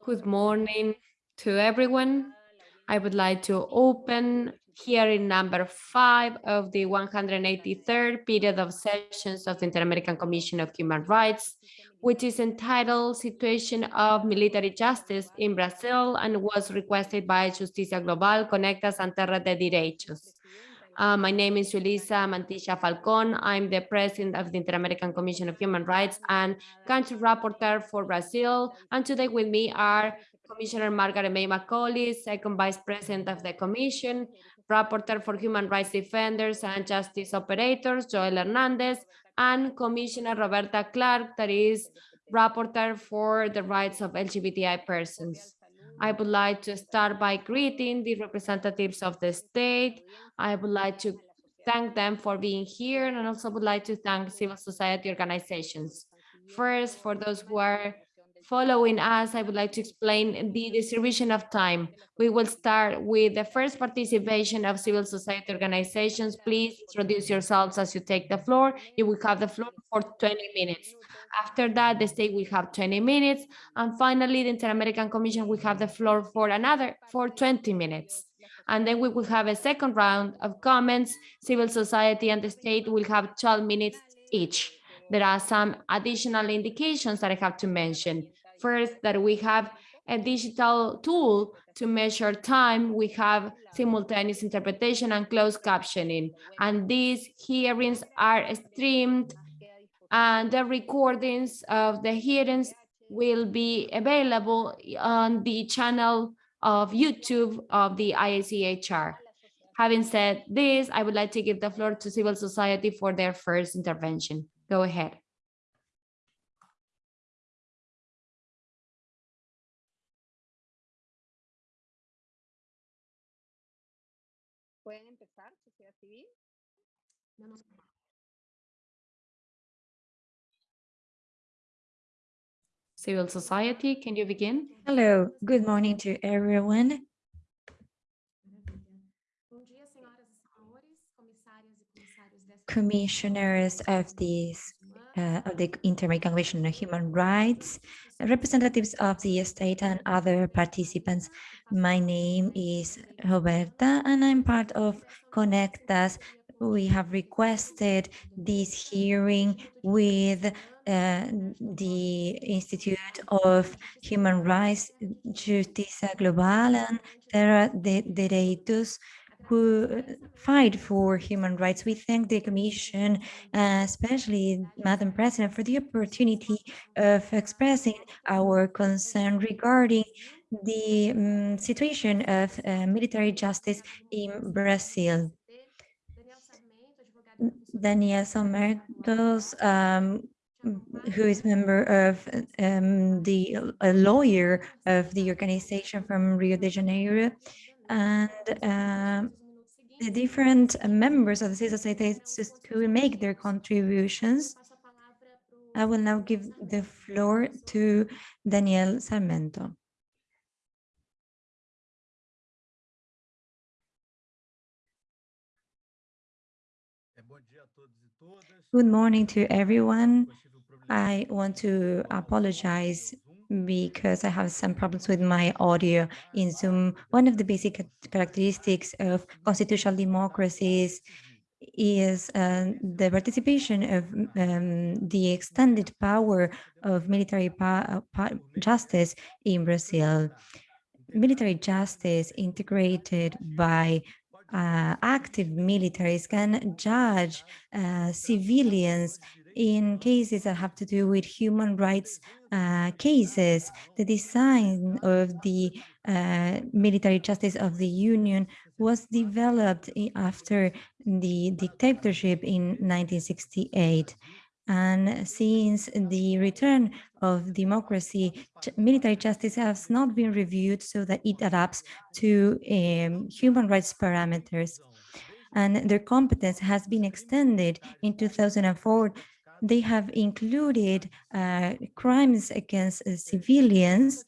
Good morning to everyone. I would like to open hearing number five of the 183rd period of sessions of the Inter-American Commission of Human Rights, which is entitled Situation of Military Justice in Brazil and was requested by Justicia Global Conectas and Terra de Direitos. Uh, my name is Julissa Mantilla Falcon. I'm the president of the Inter-American Commission of Human Rights and country rapporteur for Brazil. And today with me are Commissioner Margaret May Macaulay, second vice president of the commission, rapporteur for human rights defenders and justice operators, Joel Hernandez, and Commissioner Roberta Clark, that is rapporteur for the rights of LGBTI persons. I would like to start by greeting the representatives of the state. I would like to thank them for being here and also would like to thank civil society organizations. First, for those who are following us, I would like to explain the distribution of time. We will start with the first participation of civil society organizations. Please introduce yourselves as you take the floor. You will have the floor for 20 minutes. After that, the state will have 20 minutes. And finally, the Inter-American Commission will have the floor for another for 20 minutes. And then we will have a second round of comments. Civil society and the state will have 12 minutes each there are some additional indications that I have to mention. First, that we have a digital tool to measure time. We have simultaneous interpretation and closed captioning. And these hearings are streamed and the recordings of the hearings will be available on the channel of YouTube of the IACHR. Having said this, I would like to give the floor to civil society for their first intervention. Go ahead. Sociedad civil? Civil society, can you begin? Hello, good morning to everyone. Commissioners of these uh, of the Inter-American on Human Rights, representatives of the state and other participants. My name is Roberta and I'm part of Conectas. We have requested this hearing with uh, the Institute of Human Rights, Justicia Global and Terra de Direitos who fight for human rights. We thank the Commission, uh, especially Madam President, for the opportunity of expressing our concern regarding the um, situation of uh, military justice in Brazil. Daniel Sarmentos, um, who is member of um, the a lawyer of the organization from Rio de Janeiro, and uh, the different members of the civil society will make their contributions. I will now give the floor to Daniel Sarmento. Good morning to everyone. I want to apologize because I have some problems with my audio in Zoom. One of the basic characteristics of constitutional democracies is uh, the participation of um, the extended power of military justice in Brazil. Military justice integrated by uh, active militaries can judge uh, civilians in cases that have to do with human rights uh, cases. The design of the uh, military justice of the Union was developed after the dictatorship in 1968. And since the return of democracy, military justice has not been reviewed so that it adapts to um, human rights parameters. And their competence has been extended in 2004 they have included uh, crimes against uh, civilians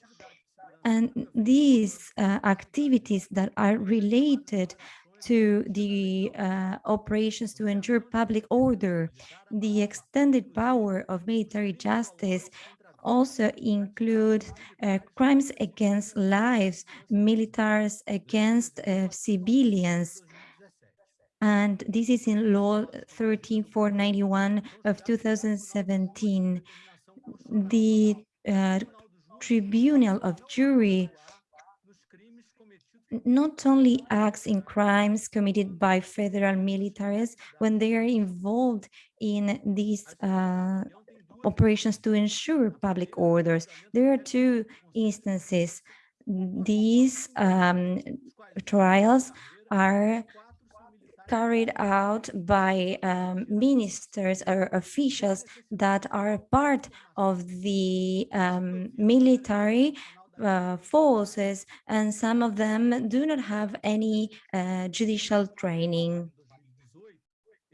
and these uh, activities that are related to the uh, operations to ensure public order, the extended power of military justice also includes uh, crimes against lives, militaries against uh, civilians. And this is in Law 13491 of 2017. The uh, Tribunal of Jury not only acts in crimes committed by federal militaries when they are involved in these uh, operations to ensure public orders. There are two instances. These um, trials are carried out by um, ministers or officials that are part of the um, military uh, forces, and some of them do not have any uh, judicial training.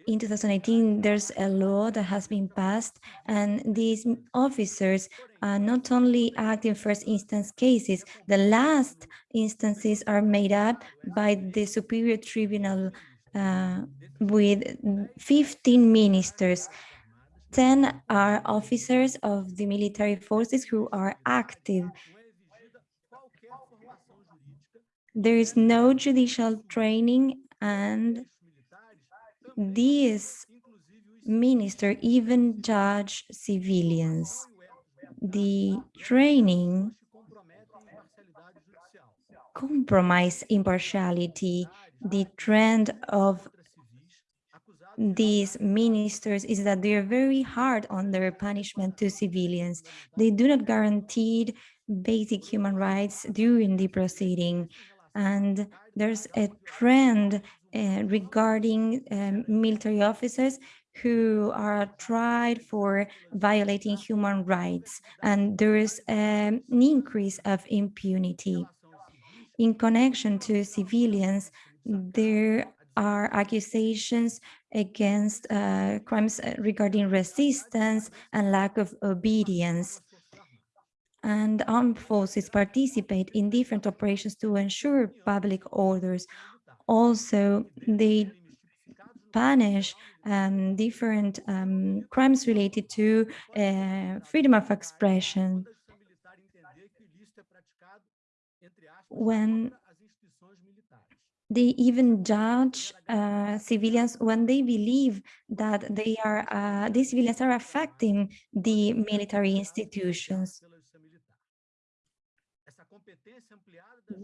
In 2018, there's a law that has been passed, and these officers uh, not only act in first instance cases, the last instances are made up by the Superior Tribunal uh, with 15 ministers. 10 are officers of the military forces who are active. There is no judicial training and these minister even judge civilians. The training compromise impartiality. The trend of these ministers is that they are very hard on their punishment to civilians. They do not guarantee basic human rights during the proceeding. And there's a trend uh, regarding um, military officers who are tried for violating human rights. And there is um, an increase of impunity. In connection to civilians, there are accusations against uh, crimes regarding resistance and lack of obedience and armed forces participate in different operations to ensure public orders. Also, they punish um, different um, crimes related to uh, freedom of expression. When they even judge uh, civilians when they believe that they are uh, these civilians are affecting the military institutions.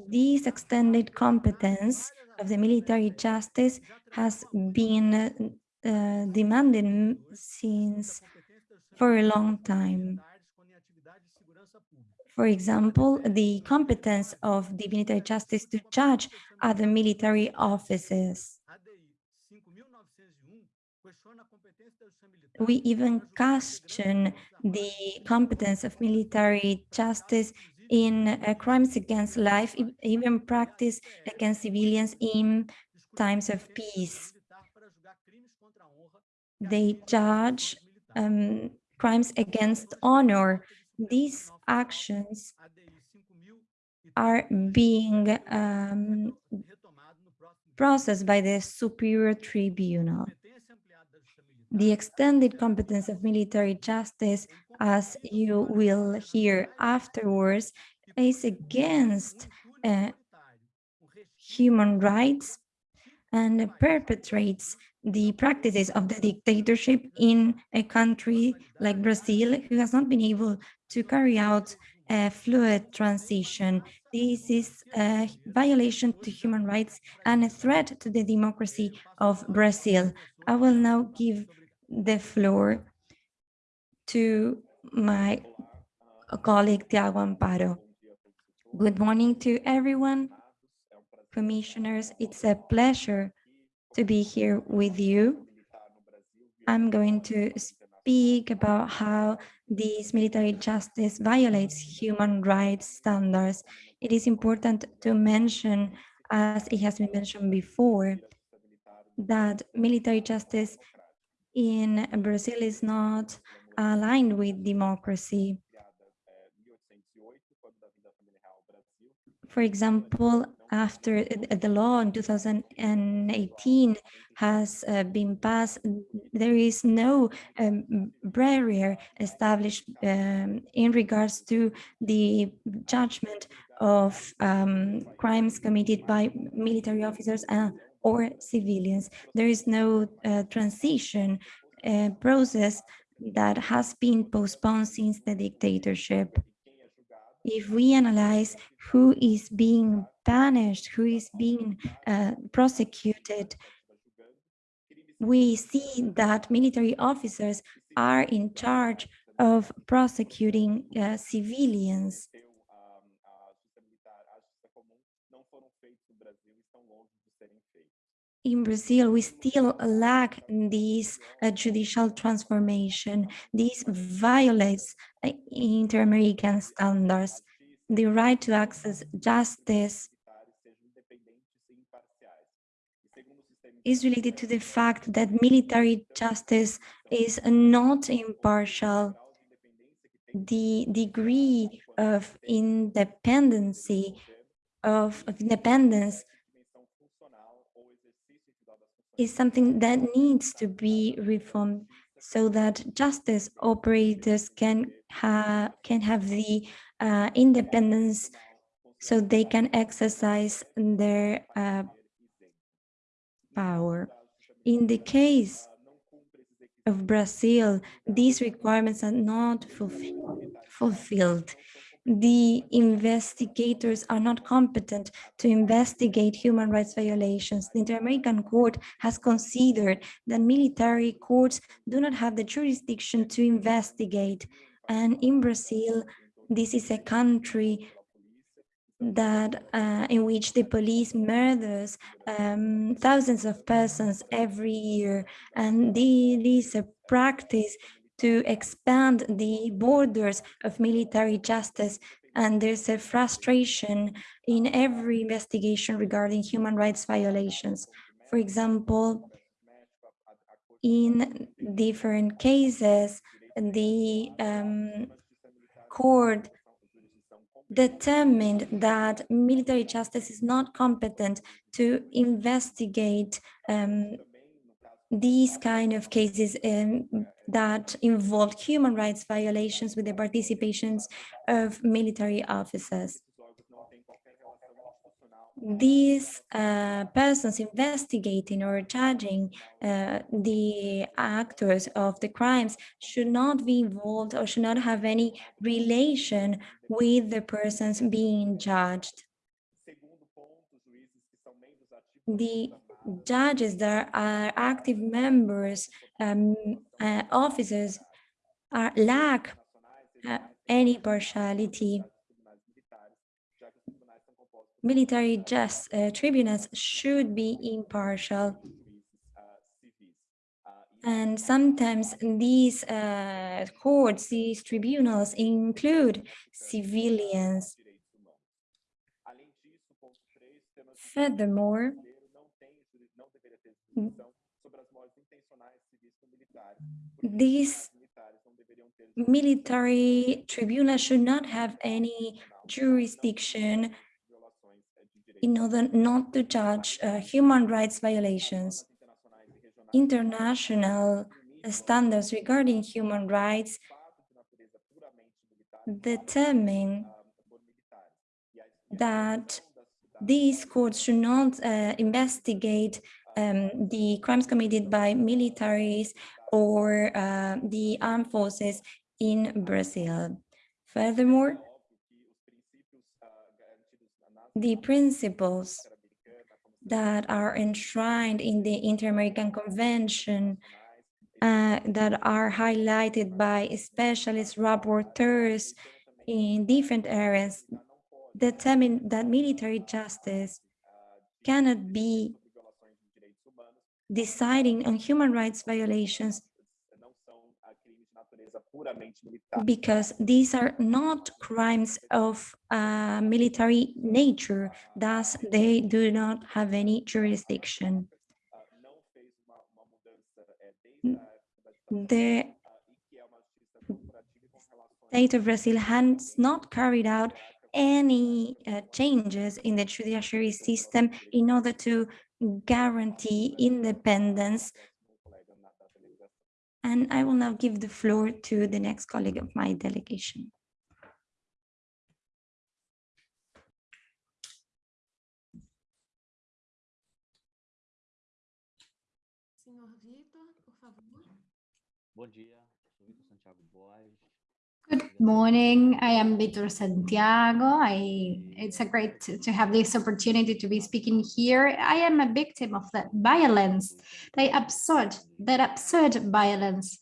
This extended competence of the military justice has been uh, demanded since for a long time. For example, the competence of the military justice to judge other military offices. We even question the competence of military justice in uh, crimes against life, even practice against civilians in times of peace. They judge um, crimes against honor. These actions are being um, processed by the Superior Tribunal. The extended competence of military justice, as you will hear afterwards, is against uh, human rights and perpetrates the practices of the dictatorship in a country like Brazil, who has not been able to carry out a fluid transition. This is a violation to human rights and a threat to the democracy of Brazil. I will now give the floor to my colleague Tiago Amparo. Good morning to everyone. Commissioners, it's a pleasure to be here with you. I'm going to speak about how this military justice violates human rights standards. It is important to mention, as it has been mentioned before, that military justice in Brazil is not aligned with democracy. For example, after uh, the law in 2018 has uh, been passed, there is no um, barrier established um, in regards to the judgment of um, crimes committed by military officers uh, or civilians. There is no uh, transition uh, process that has been postponed since the dictatorship if we analyze who is being punished, who is being uh, prosecuted, we see that military officers are in charge of prosecuting uh, civilians. In Brazil, we still lack this uh, judicial transformation. This violates uh, inter-American standards. The right to access justice is related to the fact that military justice is not impartial. The degree of independency of, of independence is something that needs to be reformed so that justice operators can have can have the uh, independence so they can exercise their uh, power. In the case of Brazil, these requirements are not fulfilled the investigators are not competent to investigate human rights violations. The Inter-American Court has considered that military courts do not have the jurisdiction to investigate. And in Brazil, this is a country that uh, in which the police murders um, thousands of persons every year. And this is a practice to expand the borders of military justice and there's a frustration in every investigation regarding human rights violations. For example, in different cases, the um, court determined that military justice is not competent to investigate um, these kind of cases um, that involved human rights violations with the participations of military officers. These uh, persons investigating or judging uh, the actors of the crimes should not be involved or should not have any relation with the persons being judged. The judges that are active members, um, uh, officers, are lack uh, any partiality. Military just uh, tribunals should be impartial. And sometimes these uh, courts, these tribunals include civilians. Furthermore, these military tribunals should not have any jurisdiction in order not to judge uh, human rights violations. International standards regarding human rights determine that these courts should not uh, investigate um, the crimes committed by militaries or uh, the armed forces in Brazil. Furthermore, the principles that are enshrined in the Inter-American Convention uh, that are highlighted by specialist rapporteurs in different areas determine that military justice cannot be deciding on human rights violations because these are not crimes of uh, military nature, thus they do not have any jurisdiction. The, state of Brazil has not carried out any uh, changes in the judiciary system in order to guarantee independence. And I will now give the floor to the next colleague of my delegation. Senhor Vitor, por favor. Bom dia, sou Vitor Santiago Boas. Good morning. I am Vitor Santiago. I, it's a great to, to have this opportunity to be speaking here. I am a victim of that violence, the absurd, that absurd violence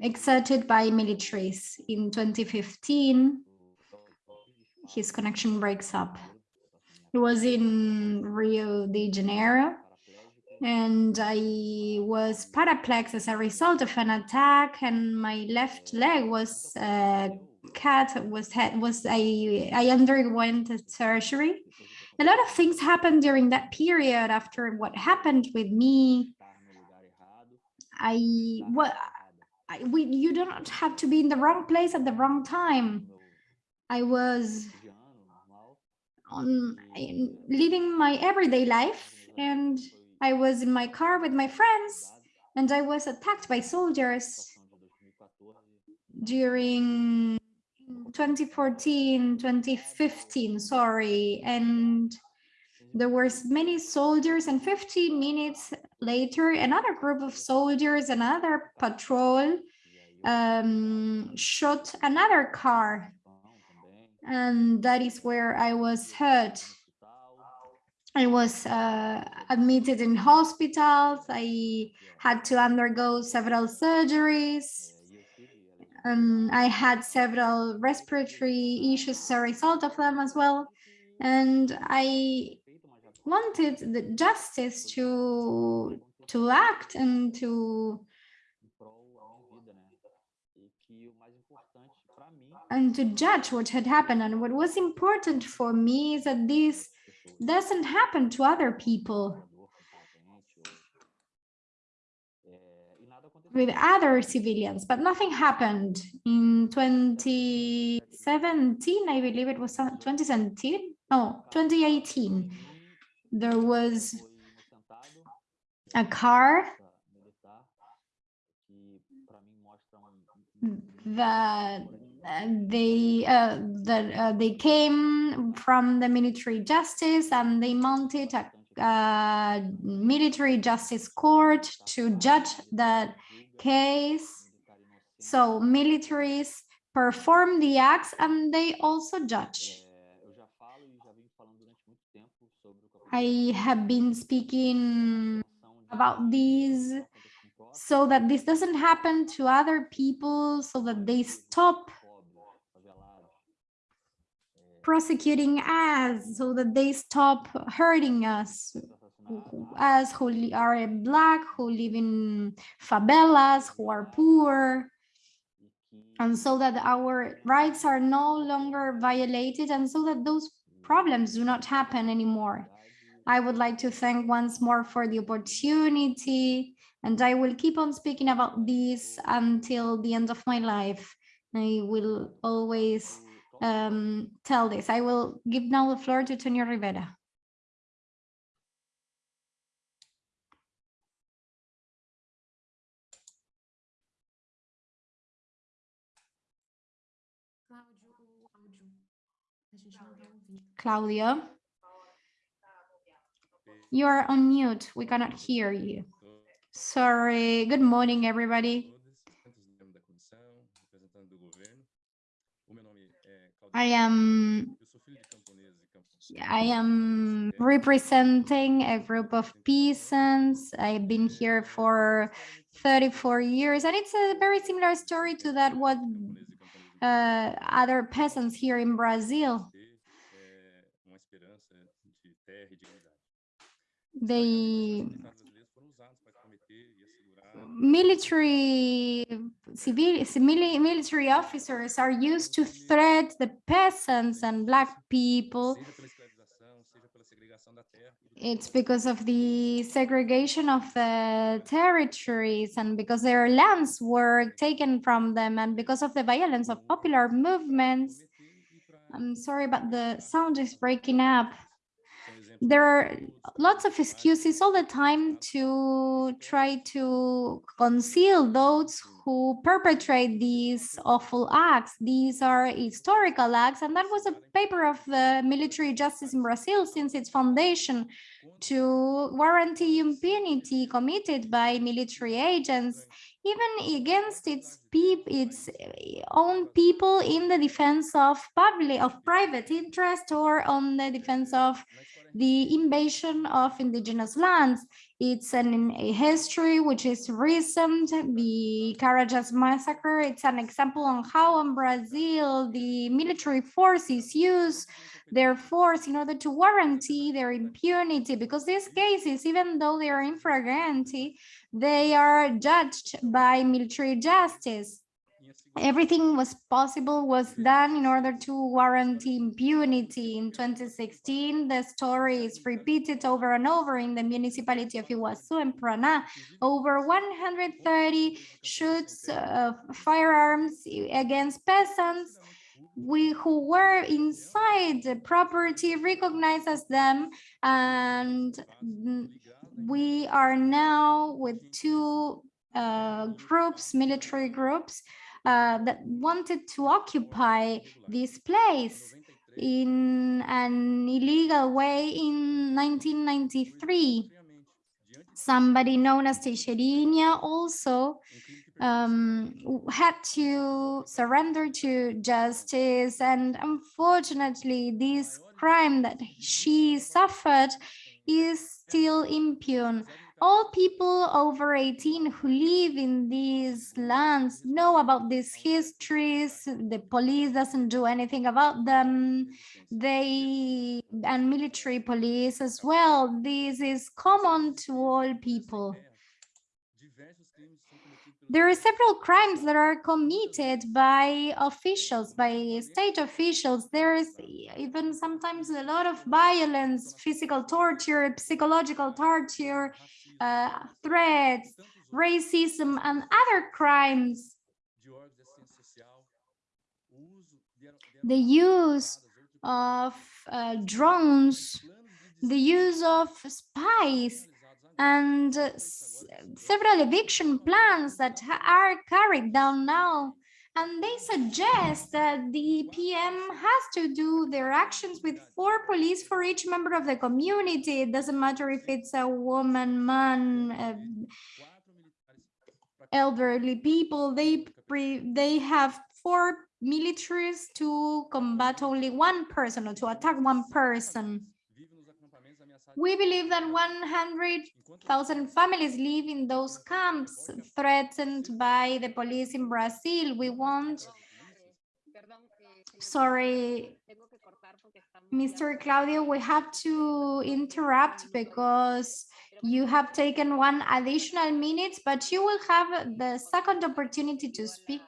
exerted by militaries. In 2015, his connection breaks up. It was in Rio de Janeiro and I was paraplex as a result of an attack and my left leg was uh, cut was had was I I underwent a surgery. A lot of things happened during that period after what happened with me. I what. I, we you don't have to be in the wrong place at the wrong time. I was on in- living my everyday life and I was in my car with my friends and I was attacked by soldiers na situação de 2014, during 2014, 2015, sorry. And there were many soldiers and 15 minutes later, another group of soldiers, another patrol um, shot another car. And that is where I was hurt. I was uh, admitted in hospitals. I had to undergo several surgeries. é, eu tive, além and I had several respiratory issues as a result of them as well. And I feito, mas já wanted the justice to to act and to em prol da minha vida, né? Que o mais importante para mim, and to judge what had happened. And what was important for me is that this doesn't happen to other people with other civilians, but nothing happened in 2017. I believe it was uh, 2017. No, 2018. There was a car that they uh, that uh, they came from the military justice and they mounted a uh, military justice court to judge that case. So militaries perform the acts and they also judge. I have been speaking about these so that this doesn't happen to other people, so that they stop prosecuting us so that they stop hurting us. Us who are black who live in favelas who are poor. And so that our rights are no longer violated and so that those problems do not happen anymore. I would like to thank once more for the opportunity and i will keep on speaking about this until the end of my life. I will always um, tell this. I will give now the floor to Tonio Rivera. Cláudio, o áudio. A gente não tá ouvindo. Claudia. You are on mute. We cannot hear you. Sorry. Good morning, everybody. I am. I am representing a group of peasants. I've been here for 34 years, and it's a very similar story to that what uh, other peasants here in Brazil. ter military civil military officers are used to threat the peasants and black people seja pela escravização, seja pela segregação da terra do it's because of the segregation of the territories and because their lands were taken from them and because of the violence of popular movements. I'm sorry, but the sound is breaking up. There are lots of excuses all the time to try to conceal those who perpetrate these awful acts. These are historical acts, and that was a paper of the military justice in Brazil since its foundation to guarantee impunity committed by military agents, even against its peop its own people in the defense of public of private interest or on the defense of the invasion of indigenous lands. It's an, a history which is recent, the Carajás massacre. It's an example on how in Brazil the military forces use their force in order to guarantee their impunity because these cases, even though they are infraganti, they are judged by military justice everything was possible was done in order to guarantee impunity. In 2016, the story is repeated over and over in the municipality of Iguazu and Paraná. Over 130 shoots of firearms against peasants we who were inside the property recognized as them and we are now with two uh, groups military groups uh, that wanted to occupy this place in an illegal way in 1993. Somebody known as Teixeirinha also um, had to surrender to justice. And unfortunately, this crime that she suffered is still impune all people over 18 who live in these lands know about these histories. The police doesn't do anything about them. They and military police as well. This is common to all people there are several crimes that are committed by officials, by state officials. There is even sometimes a lot of violence, physical torture, psychological torture, uh, threats, racism, and other crimes. The use of uh, drones, the use of spies, and several eviction plans that are carried down now and they suggest that the PM has to do their actions with four police for each member of the community. It doesn't matter if it's a woman, man, uh, elderly people, they they have four militaries to combat only one person or to attack one person. We believe that 100,000 families live in those camps threatened by the police in Brazil. We want, sorry, Mr. Claudio, we have to interrupt because you have taken one additional minute, but you will have the second opportunity to speak.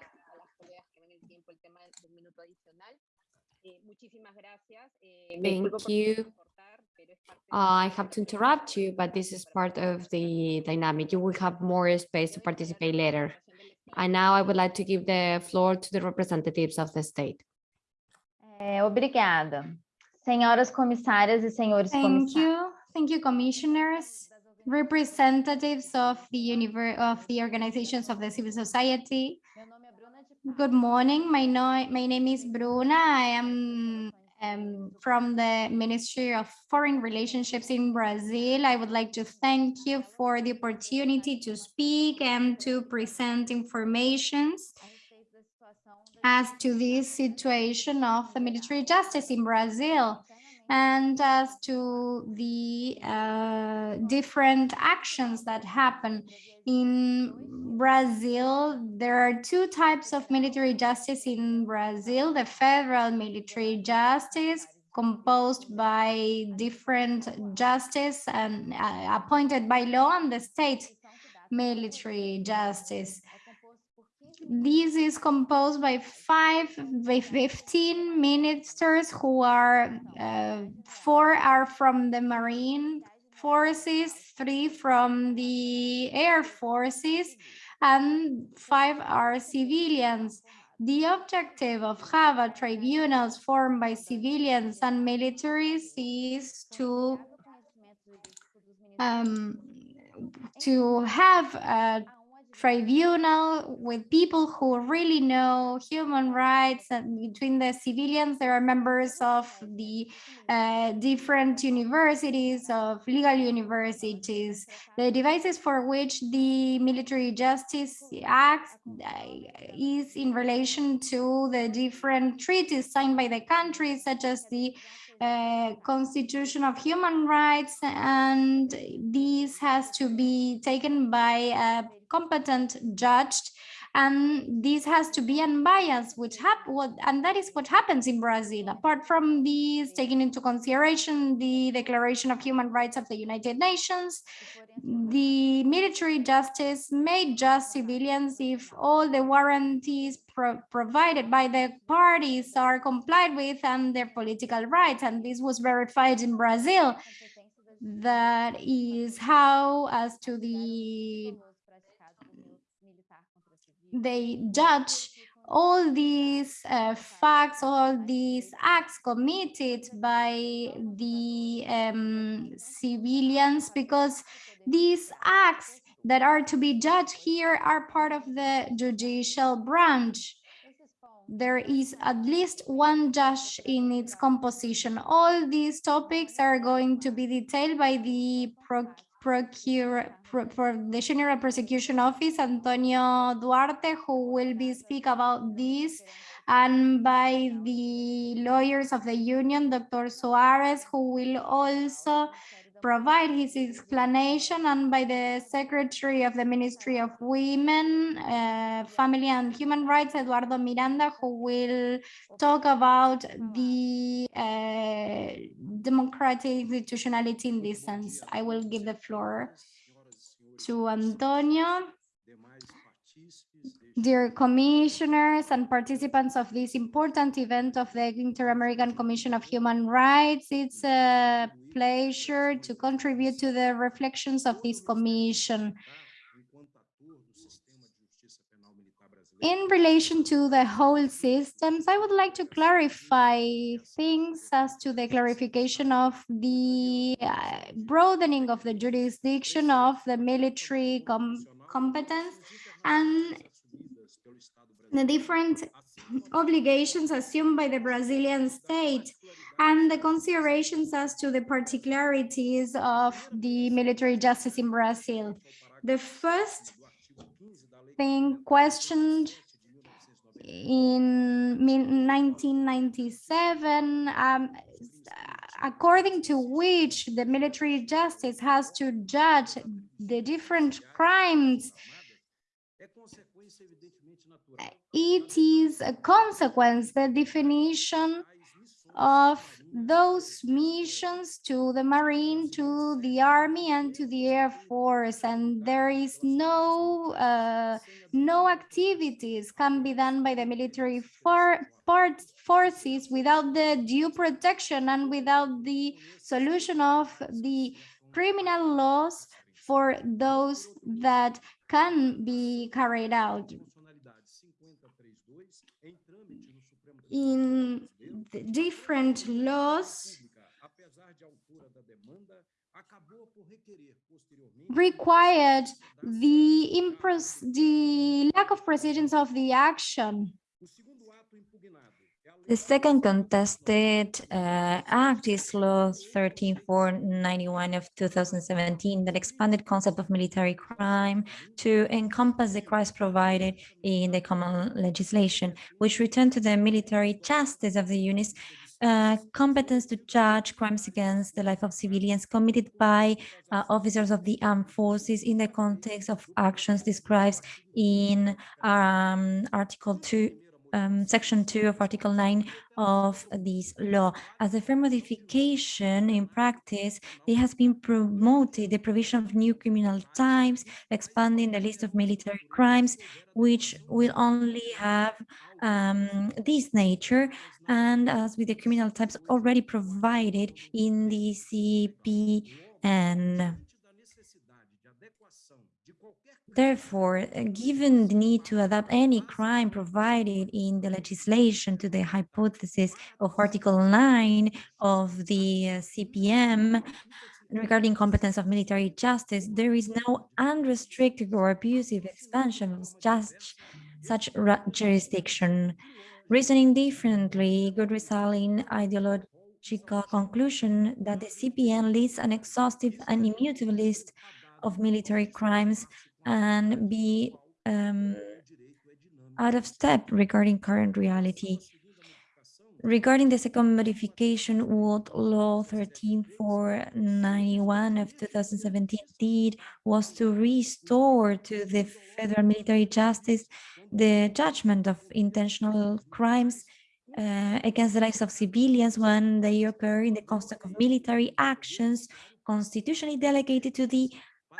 Thank you. Uh, I have to interrupt you, but this is part of the dynamic. You will have more space to participate later. And now I would like to give the floor to the representatives of the state. É, obrigada. Senhoras comissárias e senhores Thank you. Thank you, commissioners, representatives of the of the organizations of the civil society. Meu nome é Bruna de Good morning. My, no my name is Bruna. I am um, from the Ministry of Foreign Relationships in Brazil. I would like to thank you for the opportunity to speak and to present da as to this situation of the military justice in Brazil and as to the uh, different actions that happen in Brazil. There are two types of military justice in Brazil, the federal military justice composed by different justice and uh, appointed by law and the state military justice. É composto por 15 This is composed by five, by 15 ministers who are, uh, four are from the Marine forces, three from the air forces, and five are civilians. The objective of HAVA tribunals formed by civilians and militaries is to um, to have a tribunal with people who really know human rights and between the civilians there are members of the uh, different universities of legal universities. The devices for which the military justice acts uh, is in relation to the different treaties signed by the countries such as the uh, Constitution of Human Rights, and this has to be taken by a competent judge, and this has to be unbiased, which what, and that is what happens in Brazil. Apart from these, taking into consideration the Declaration of Human Rights of the United Nations, the military justice may just civilians if all the warranties pro provided by the parties are complied with and their political rights. And this was verified in Brazil. That is how, as to the, they judge all these uh, facts, all these acts committed by the um, civilians, because these acts that are to be judged here are part of the judicial branch. There is at least one judge in its composition. All these topics are going to be detailed by the procure for the General Prosecution Office, Antonio Duarte, who will be speak about this, and by the lawyers of the union, Dr. Suarez, who will also provide his explanation and by the Secretary of the Ministry of Women, uh, Family and Human Rights, Eduardo Miranda, who will talk about the uh, democratic institutionality in this sense. I will give the floor to Antonio. Dear commissioners and participants of this important event of the Inter-American Commission of Human Rights, it's a pleasure to contribute to the reflections of this commission. In relation to the whole systems, I would like to clarify things as to the clarification of the uh, broadening of the jurisdiction of the military com competence and the different obligations assumed by the Brazilian state and the considerations as to the particularities of the military justice in Brazil. The first thing questioned in 1997, um, according to which the military justice has to judge the different crimes it is a consequence, the definition of those missions to the Marine, to the Army, and to the Air Force. And there is no uh, no activities can be done by the military for, parts, forces without the due protection and without the solution of the criminal laws for those that can be carried out. In different laws required the, the lack of precision of the action the second contested uh, act is Law 13491 of 2017 that expanded concept of military crime to encompass the crimes provided in the common legislation, which returned to the military justice of the units uh, competence to judge crimes against the life of civilians committed by uh, officers of the armed forces in the context of actions described in um, Article 2 um, section 2 of article 9 of this law. As a fair modification in practice, it has been promoted the provision of new criminal types, expanding the list of military crimes, which will only have um, this nature, and as with the criminal types already provided in the CP And Therefore, uh, given the need to adapt any crime provided in the legislation to the hypothesis of Article 9 of the uh, CPM regarding competence of military justice, there is no unrestricted or abusive expansion of just such jurisdiction. Reasoning differently could result in ideological conclusion that the CPM lists an exhaustive and immutable list of military crimes and be um, out of step regarding current reality. Regarding the second modification, what Law 13491 of 2017 did was to restore to the federal military justice the judgment of intentional crimes uh, against the lives of civilians when they occur in the context of military actions constitutionally delegated to the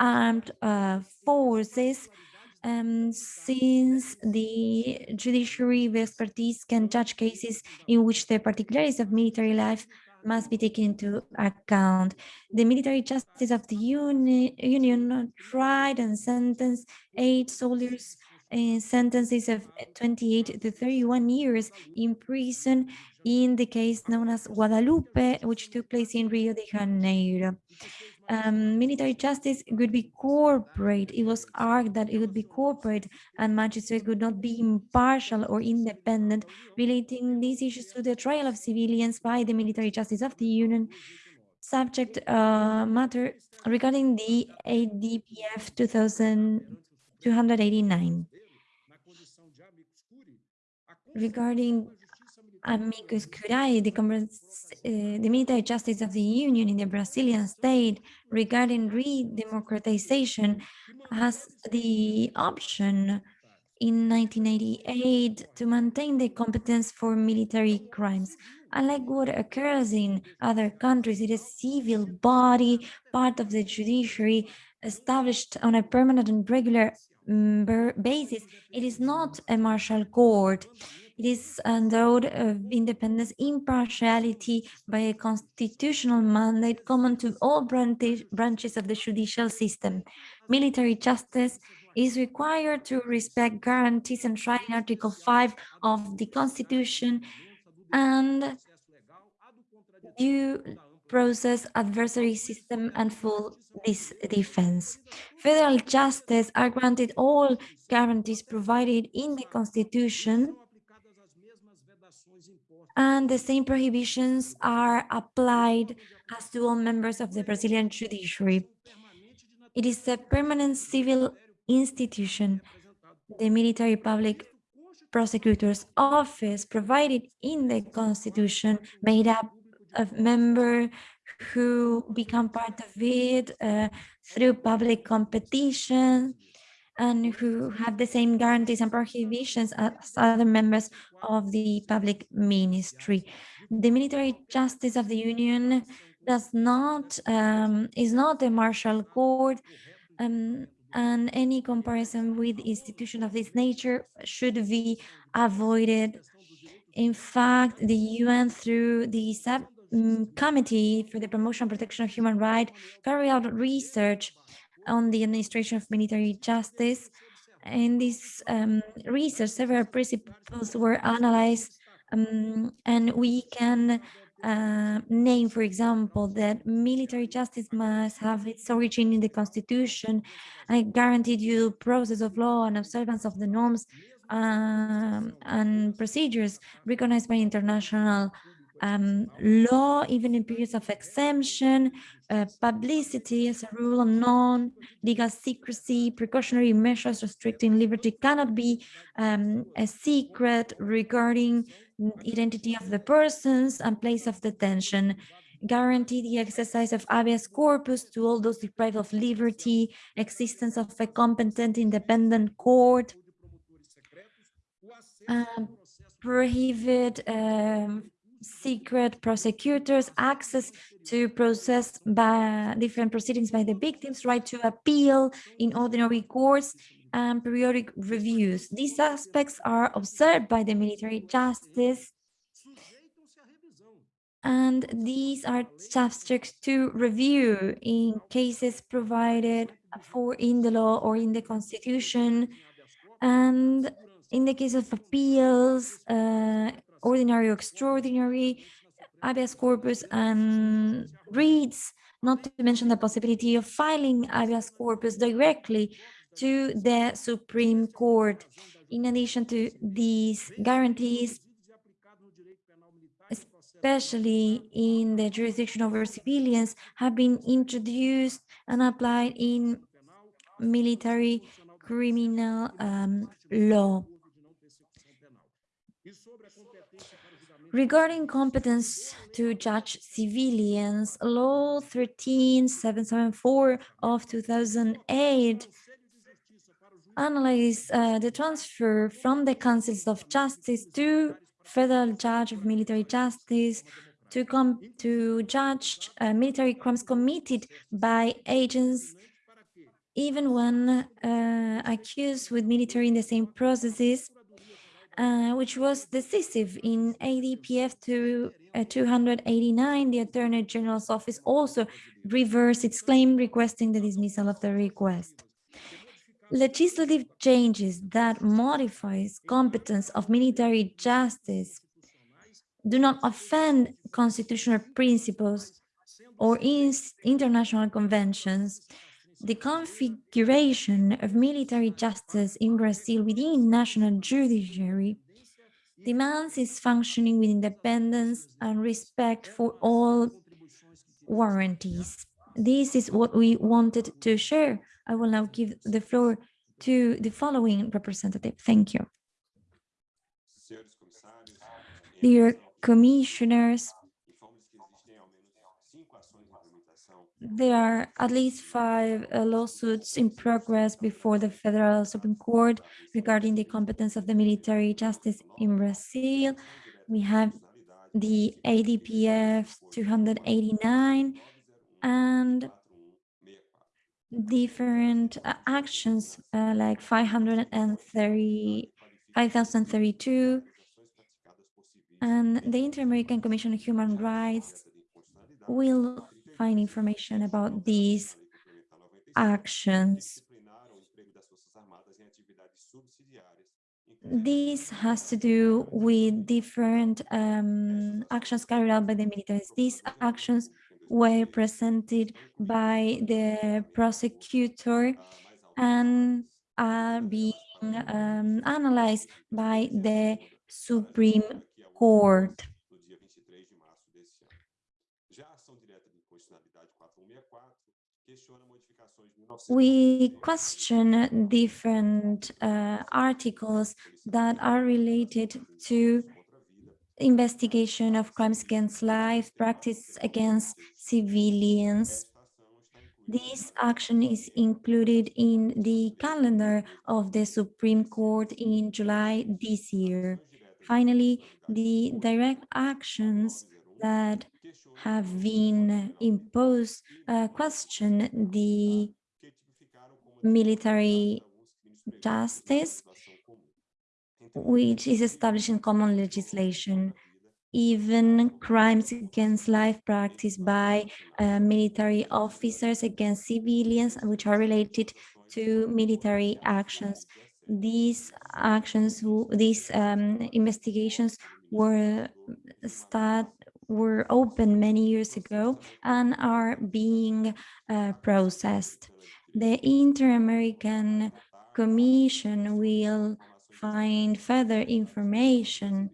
armed uh, forces um, since the judiciary expertise can judge cases in which the particularities of military life must be taken into account. The military justice of the uni Union tried and sentenced eight soldiers in sentences of 28 to 31 years in prison in the case known as Guadalupe, which took place in Rio de Janeiro um, military justice would be corporate. It was argued that it would be corporate and magistrates would not be impartial or independent, relating these issues to the trial of civilians by the military justice of the Union. Subject uh, matter regarding the ADPF 2289. Regarding amicus curiae, the, uh, the military justice of the Union in the Brazilian state regarding re-democratization has the option in 1988 to maintain the competence for military crimes. Unlike what occurs in other countries, it is a civil body, part of the judiciary, established on a permanent and regular um, basis. It is not a martial court. It is endowed of independence, impartiality by a constitutional mandate common to all branches of the judicial system. Military justice is required to respect guarantees enshrined in Article 5 of the Constitution and due process, adversary system, and full defense. Federal justice are granted all guarantees provided in the Constitution and the same prohibitions are applied as to all members of the Brazilian judiciary. It is a permanent civil institution. The military public prosecutor's office provided in the constitution made up of members who become part of it uh, through public competition and who have the same guarantees and prohibitions as other members of the public ministry. The military justice of the union does not um, is not a martial court um, and any comparison with institution of this nature should be avoided. In fact, the UN through the subcommittee for the promotion and protection of human rights carried out research on the administration of military justice. In this um, research, several principles were analyzed, um, and we can uh, name, for example, that military justice must have its origin in the constitution, a guaranteed due process of law and observance of the norms um, and procedures recognized by international um, law, even in periods of exemption, uh, publicity as a rule of non-legal secrecy, precautionary measures restricting liberty cannot be um, a secret regarding identity of the persons and place of detention, guarantee the exercise of habeas corpus to all those deprived of liberty, existence of a competent independent court, um, prohibit um, secret prosecutors, access to process by different proceedings by the victims, right to appeal in ordinary courts, and periodic reviews. These aspects are observed by the military justice And these are subject to review in cases provided for in the law or in the constitution. And in the case of appeals, uh, ordinary or extraordinary, habeas corpus and reads, not to mention the possibility of filing habeas corpus directly to the Supreme Court. In addition to these guarantees, especially in the jurisdiction over civilians, have been introduced and applied in military criminal um, law. Regarding competence to judge civilians, Law 13774 of 2008 analyzed uh, the transfer from the councils of justice to federal judge of military justice to come to judge uh, military crimes committed by agents even when uh, accused with military in the same processes uh, which was decisive in ADPF to, uh, 289. The Attorney General's office also reversed its claim requesting the dismissal of the request. Legislative changes that modifies competence of military justice do not offend constitutional principles or international conventions the configuration of military justice in Brazil within national judiciary demands its functioning with independence and respect for all warranties. This is what we wanted to share. I will now give the floor to the following representative. Thank you. Dear commissioners, there are at least five uh, lawsuits in progress before the Federal Supreme Court regarding the competence of the military justice in Brazil. We have the ADPF 289 and different uh, actions uh, like 530, 5032 and the Inter-American Commission on Human Rights will find information about these actions. This has to do with different um, actions carried out by the militaries. These actions were presented by the prosecutor and are being um, analyzed by the Supreme Court. We question different uh, articles that are related to investigation of crimes against life, practice against civilians. This action is included in the calendar of the Supreme Court in July this year. Finally, the direct actions that have been imposed uh, question the military justice, which is established in common legislation. Even crimes against life practiced by uh, military officers against civilians, which are related to military actions. These actions, these um, investigations were start were open many years ago and are being uh, processed. The Inter-American Commission will find further information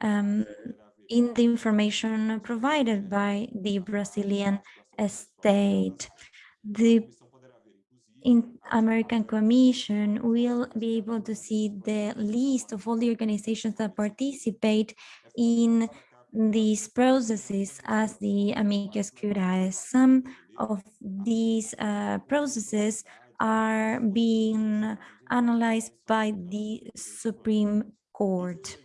um, in the information provided by the Brazilian state. The in American Commission will be able to see the list of all the organizations that participate in these processes as the amicus curiae. Some of these uh, processes are being analyzed by the Supreme Court.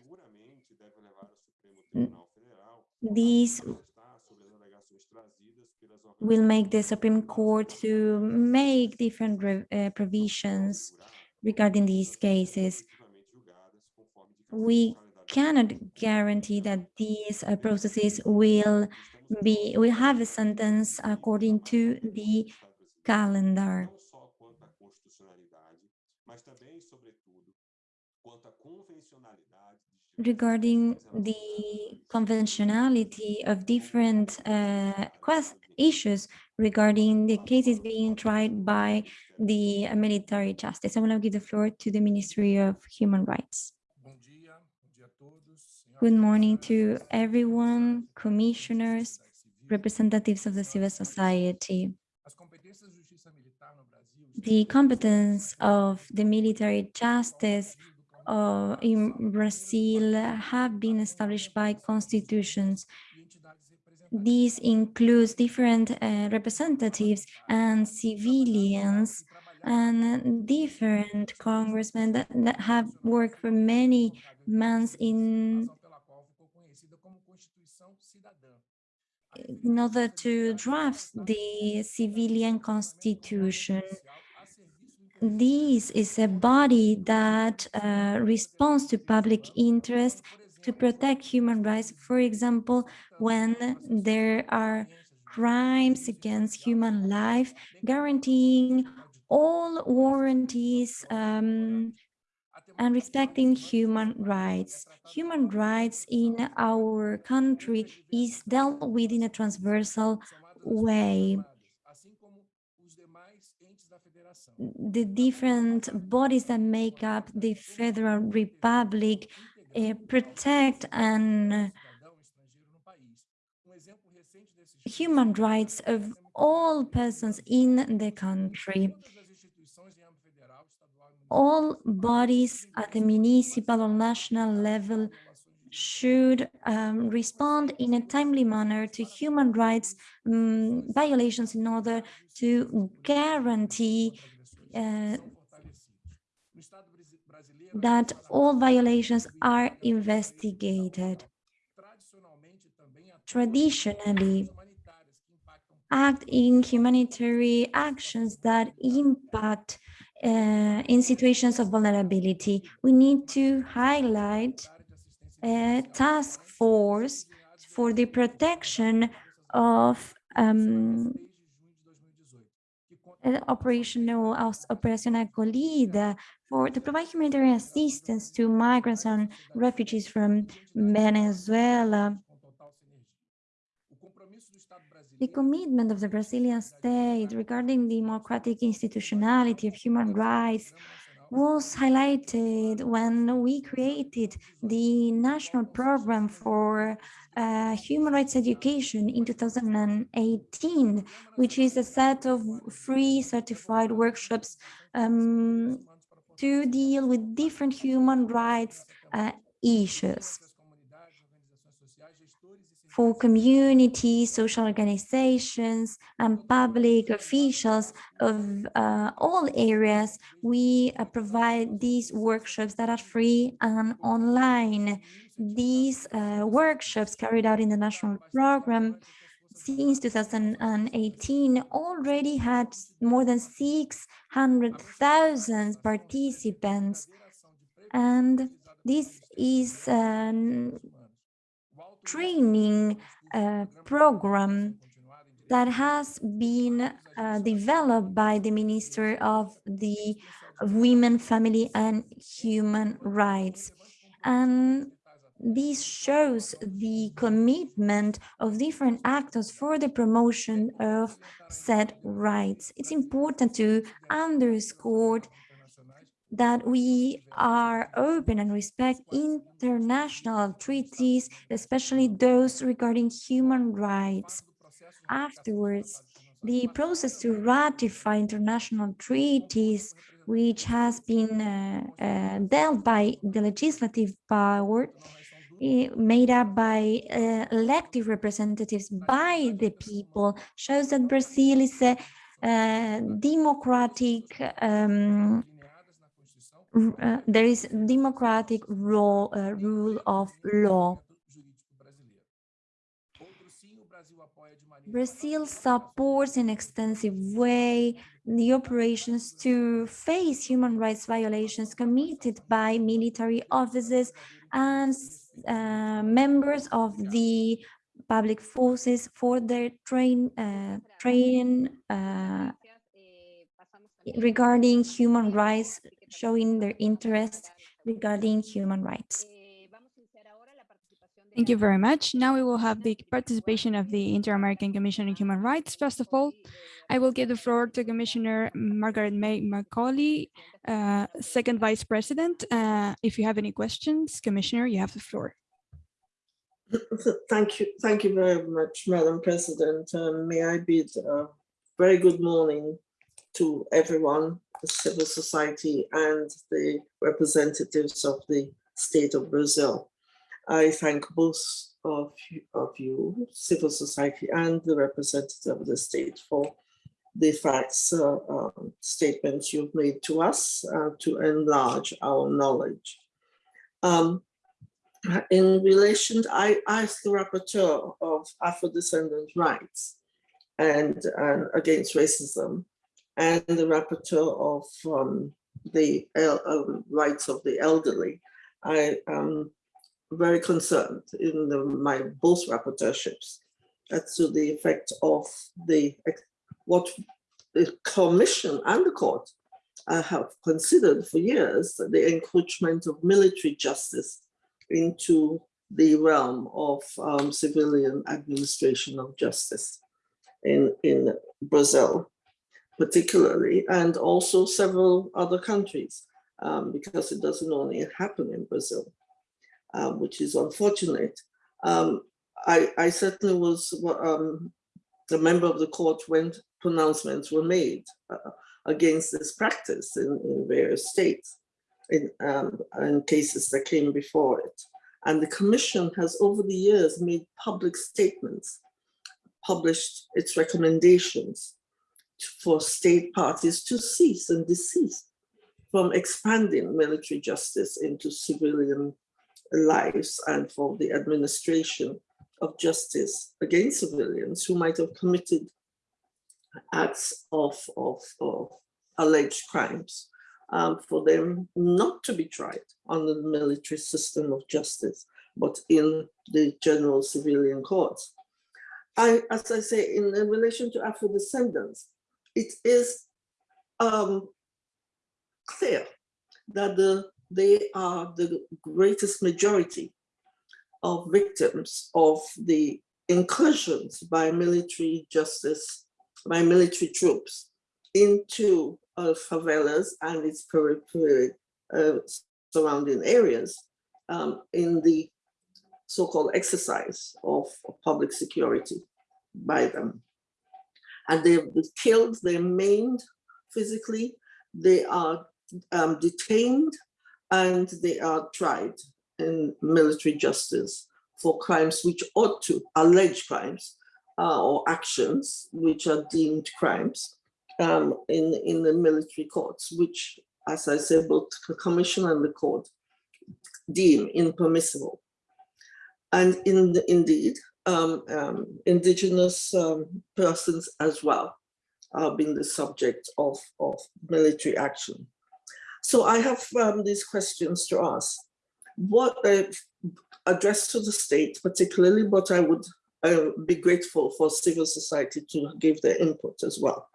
These will make the Supreme Court to make different uh, provisions regarding these cases. We cannot guarantee that these uh, processes will be will have a sentence according to the calendar. regarding the conventionality of different uh, issues regarding the cases being tried by the military justice. I will now give the floor to the Ministry of Human Rights. Bom dia, bom dia a todos. senhoras Good morning to everyone, commissioners, representatives of the civil society. The competence of the military justice uh, in Brazil have been established by constitutions. These includes different uh, representatives and civilians and different congressmen that, that have worked for many months in, in order to draft the civilian constitution. This is a body that uh, responds to public interest to protect human rights. For example, when there are crimes against human life, guaranteeing all warranties um, and respecting human rights. Human rights in our country is dealt with in a transversal way. the different bodies that make up the Federal Republic uh, protect and human rights of all persons in the country. Todas as instituições em âmbito federal, estadual e municipal All bodies at the municipal or national level should um, respond in a timely manner to human rights um, violations in order to guarantee uh, that all violations are investigated. Traditionally, act in humanitarian actions that impact uh, in situations of vulnerability. We need to highlight a task force for the protection of um, desde junho de 2018, que conta uh, operational as- operación acolhida for to provide humanitarian assistance to migrants and refugees from Venezuela. The commitment of the Brazilian state regarding the democratic institutionality of human rights was highlighted when we created the national program for uh, human rights education in 2018, which is a set of free certified workshops um, to deal with different human rights uh, issues for communities, social organizations, and public officials of uh, all areas, we uh, provide these workshops that are free and online. These uh, workshops carried out in the national program since 2018 already had more than 600,000 participants. And this is an training uh, program that has been uh, developed by the Minister of the Women, Family and Human Rights. And this shows the commitment of different actors for the promotion of said rights. It's important to underscore that we are open and respect international treaties, especially those regarding human rights. Afterwards, the process to ratify international treaties, which has been uh, uh, dealt by the legislative power, eh, made up by uh, elected representatives by the people, shows that Brazil is a uh, democratic um, uh, there is democratic role, uh, rule of law. Brazil supports in extensive way the operations to face human rights violations committed by military officers and uh, members of the public forces for their train, uh, training uh, regarding human rights, showing their interest regarding human rights. Thank you very much. Now we will have the participation of the Inter-American Commission on Human Rights. First of all, I will give the floor to Commissioner Margaret May Macaulay, uh, Second Vice President. Uh, if you have any questions, Commissioner, you have the floor. Thank you, thank you very much, Madam President. Um, May I bid a very good morning to everyone, the civil society and the representatives of the state of Brazil. I thank both of you, of you, civil society and the representative of the state for the facts uh, um, statements you've made to us uh, to enlarge our knowledge. Um, in relation, to, I asked the rapporteur of Afro-descendant rights and, and against racism and the rapporteur of um, the um, rights of the elderly. I am very concerned in the, my both rapporteurships as to the effect of the what the commission and the court uh, have considered for years the encroachment of military justice into the realm of um, civilian administration of justice in, in Brazil, particularly, and also several other countries, um, because it doesn't only happen in Brazil, um, which is unfortunate. Um, I, I certainly was um, a member of the court when pronouncements were made uh, against this practice in, in various states in, um, in cases that came before it. And the commission has over the years made public statements, published its recommendations for state parties to cease and desist from expanding military justice into civilian lives and for the administration of justice against civilians who might have committed acts of, of, of alleged crimes um, for them not to be tried under the military system of justice, but in the general civilian courts. I, as I say, in, in relation to Afro descendants, it is um, clear that the, they are the greatest majority of victims of the incursions by military justice, by military troops into uh, favelas and its periphery uh, surrounding areas um, in the so-called exercise of public security by them. And they're killed, they're maimed physically, they are um, detained, and they are tried in military justice for crimes which ought to, alleged crimes, uh, or actions which are deemed crimes um, in, in the military courts, which, as I said, both the commission and the court deem impermissible. And in the, indeed, um, um, indigenous um, persons as well are being the subject of, of military action. So I have um, these questions to ask. What uh, addressed to the state particularly, but I would uh, be grateful for civil society to give their input as well.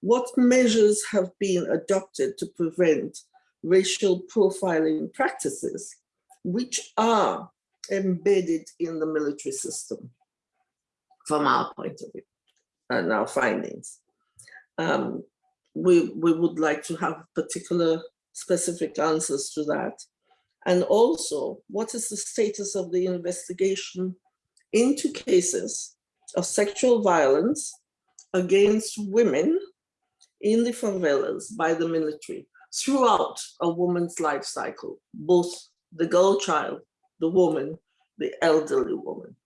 What measures have been adopted to prevent racial profiling practices, which are embedded in the military system from our point of view and our findings? Um, we, we would like to have particular specific answers to that. And also, what is the status of the investigation into cases of sexual violence against women in the favelas by the military throughout a woman's life cycle, both the girl child, the woman, the elderly woman.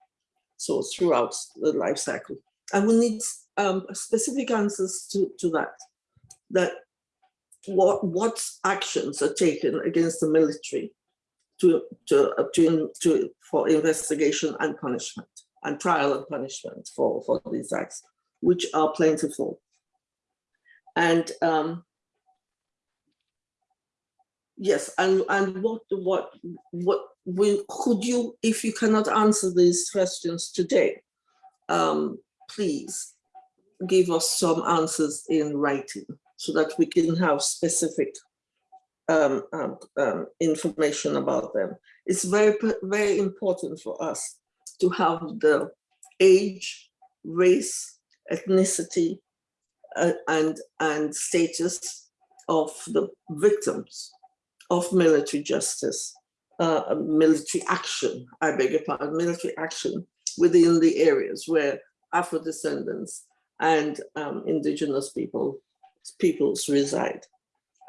So throughout the life cycle. And we need um, specific answers to, to that. That what, what actions are taken against the military to, to, to, to, for investigation and punishment and trial and punishment for, for these acts, which are plentiful. And um, yes, and, and what, what, what, we, could you, if you cannot answer these questions today, um, please give us some answers in writing so that we can have specific um, um, um, information about them. It's very, very important for us to have the age, race, ethnicity, uh, and, and status of the victims of military justice, uh, military action, I beg your pardon, military action within the areas where Afro-descendants and um, indigenous people peoples reside.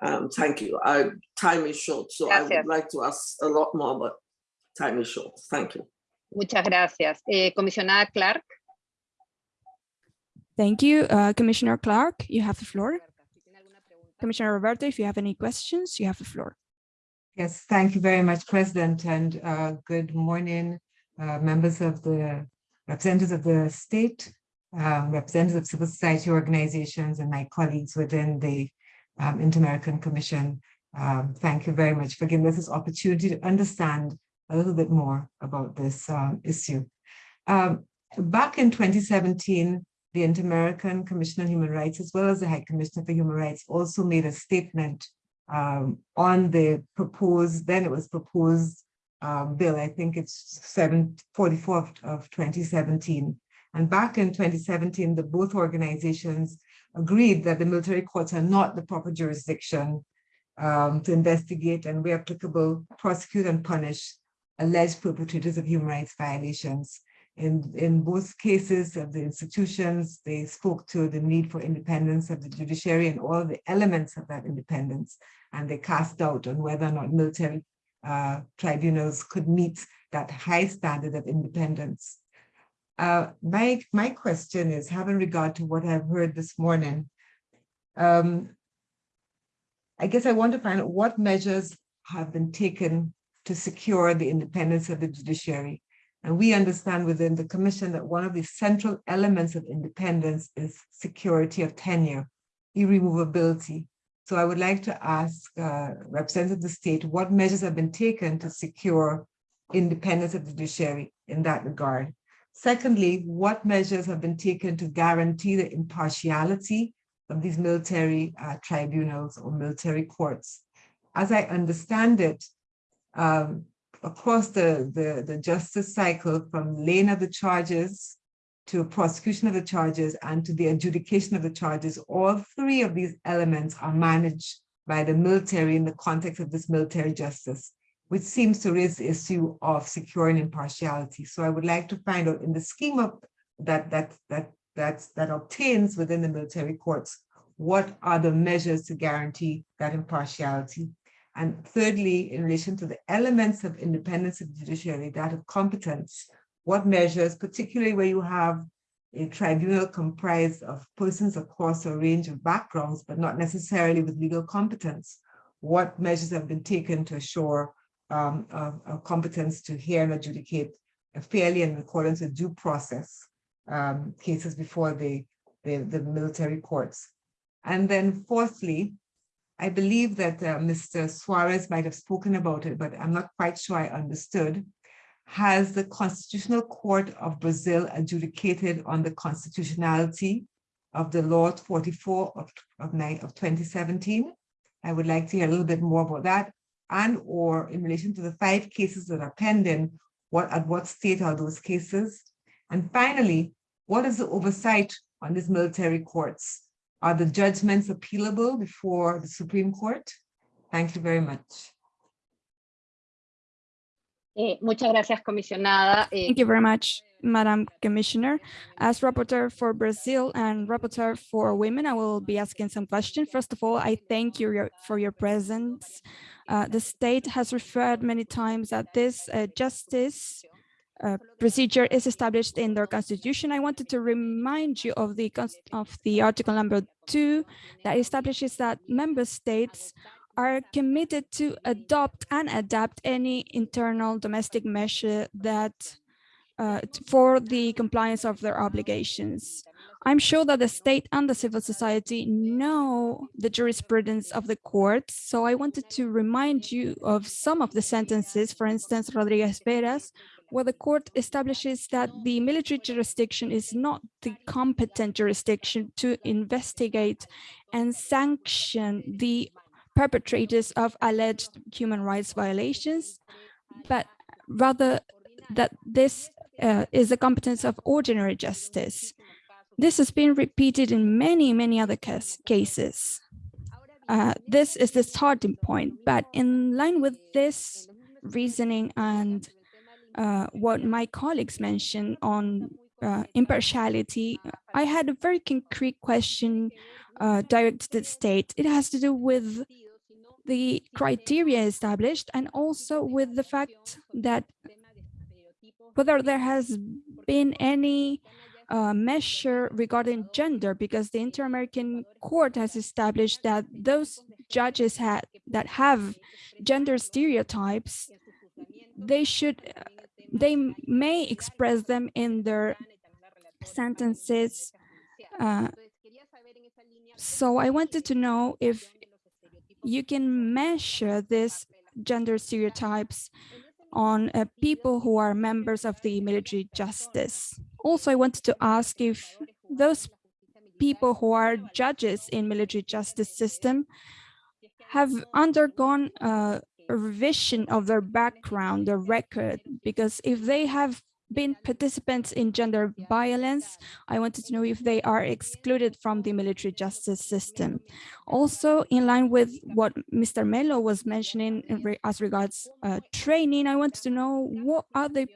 Um, thank you. I, time is short, so I would like to ask a lot more, but time is short. Thank you. Muchas gracias. Eh, comisionada Clarke. Thank you, uh, Commissioner Clarke. You have the floor. si tiene alguna pregunta. Commissioner Roberta, if you have any questions, you have the floor. Yes, thank you very much, President, and uh, good morning, uh, members of the representatives of the state, um, representatives of civil society organizations, and my colleagues within the um, Inter-American Commission. Um, thank you very much for giving us this opportunity to understand a little bit more about this um, issue. Um, back in 2017, the Inter-American Commission on Human Rights, as well as the High Commissioner for Human Rights, also made a statement um, on the proposed, then it was proposed um, bill, I think it's 744 of, of 2017. And back in 2017, the both organizations agreed that the military courts are not the proper jurisdiction um, to investigate and where applicable, prosecute and punish alleged perpetrators of human rights violations. In, in both cases of the institutions, they spoke to the need for independence of the judiciary and all the elements of that independence and they cast doubt on whether or not military uh, tribunals could meet that high standard of independence. Uh, my, my question is, having regard to what I've heard this morning, um, I guess I want to find out what measures have been taken to secure the independence of the judiciary. And we understand within the commission that one of the central elements of independence is security of tenure, irremovability, so I would like to ask uh, representatives of the state what measures have been taken to secure independence of the judiciary in that regard. Secondly, what measures have been taken to guarantee the impartiality of these military uh, tribunals or military courts? As I understand it, um, across the, the, the justice cycle from laying of the charges to prosecution of the charges and to the adjudication of the charges, all three of these elements are managed by the military in the context of this military justice, which seems to raise the issue of securing impartiality. So I would like to find out in the scheme of that that that that that obtains within the military courts, what are the measures to guarantee that impartiality? And thirdly, in relation to the elements of independence of the judiciary, that of competence, what measures, particularly where you have a tribunal comprised of persons across a range of backgrounds, but not necessarily with legal competence, what measures have been taken to assure um, a, a competence to hear and adjudicate fairly and in accordance with due process um, cases before the, the, the military courts. And then fourthly, I believe that uh, Mr. Suarez might have spoken about it, but I'm not quite sure I understood has the Constitutional Court of Brazil adjudicated on the constitutionality of the Law 44 of, of, of 2017? I would like to hear a little bit more about that and or in relation to the five cases that are pending, what at what state are those cases? And finally, what is the oversight on these military courts? Are the judgments appealable before the Supreme Court? Thank you very much. Eh, muchas gracias, comisionada. Eh, Thank you very much, Madam Commissioner. As rapporteur for Brazil and rapporteur for women, I will be asking some questions. First of all, I thank you for your presence. Uh, the state has referred many times that this uh, justice uh, procedure is established in their constitution. I wanted to remind you of the of the article number two that establishes that member states are committed to adopt and adapt any internal domestic measure that uh, for the compliance of their obligations. I'm sure that the state and the civil society know the jurisprudence of the courts, so I wanted to remind you of some of the sentences, for instance, Rodriguez Veras, where the court establishes that the military jurisdiction is not the competent jurisdiction to investigate and sanction the perpetrators of alleged human rights violations, but rather that this uh, is the competence of ordinary justice. This has been repeated in many, many other cas cases. Uh, this is the starting point, but in line with this reasoning and uh, what my colleagues mentioned on uh, impartiality, I had a very concrete question uh, directed to the state. It has to do with the criteria established and also with the fact that whether there has been any uh, measure regarding gender, because the Inter-American Court has established that those judges had, that have gender stereotypes, they should, uh, they may express them in their sentences. Uh, so I wanted to know if you can measure these gender stereotypes on uh, people who are members of the military justice. Also, I wanted to ask if those people who are judges in military justice system have undergone uh, a revision of their background, their record, because if they have been participants in gender violence, I wanted to know if they are excluded from the military justice system. Also, in line with what Mr. Melo was mentioning as regards uh, training, I wanted to know what are the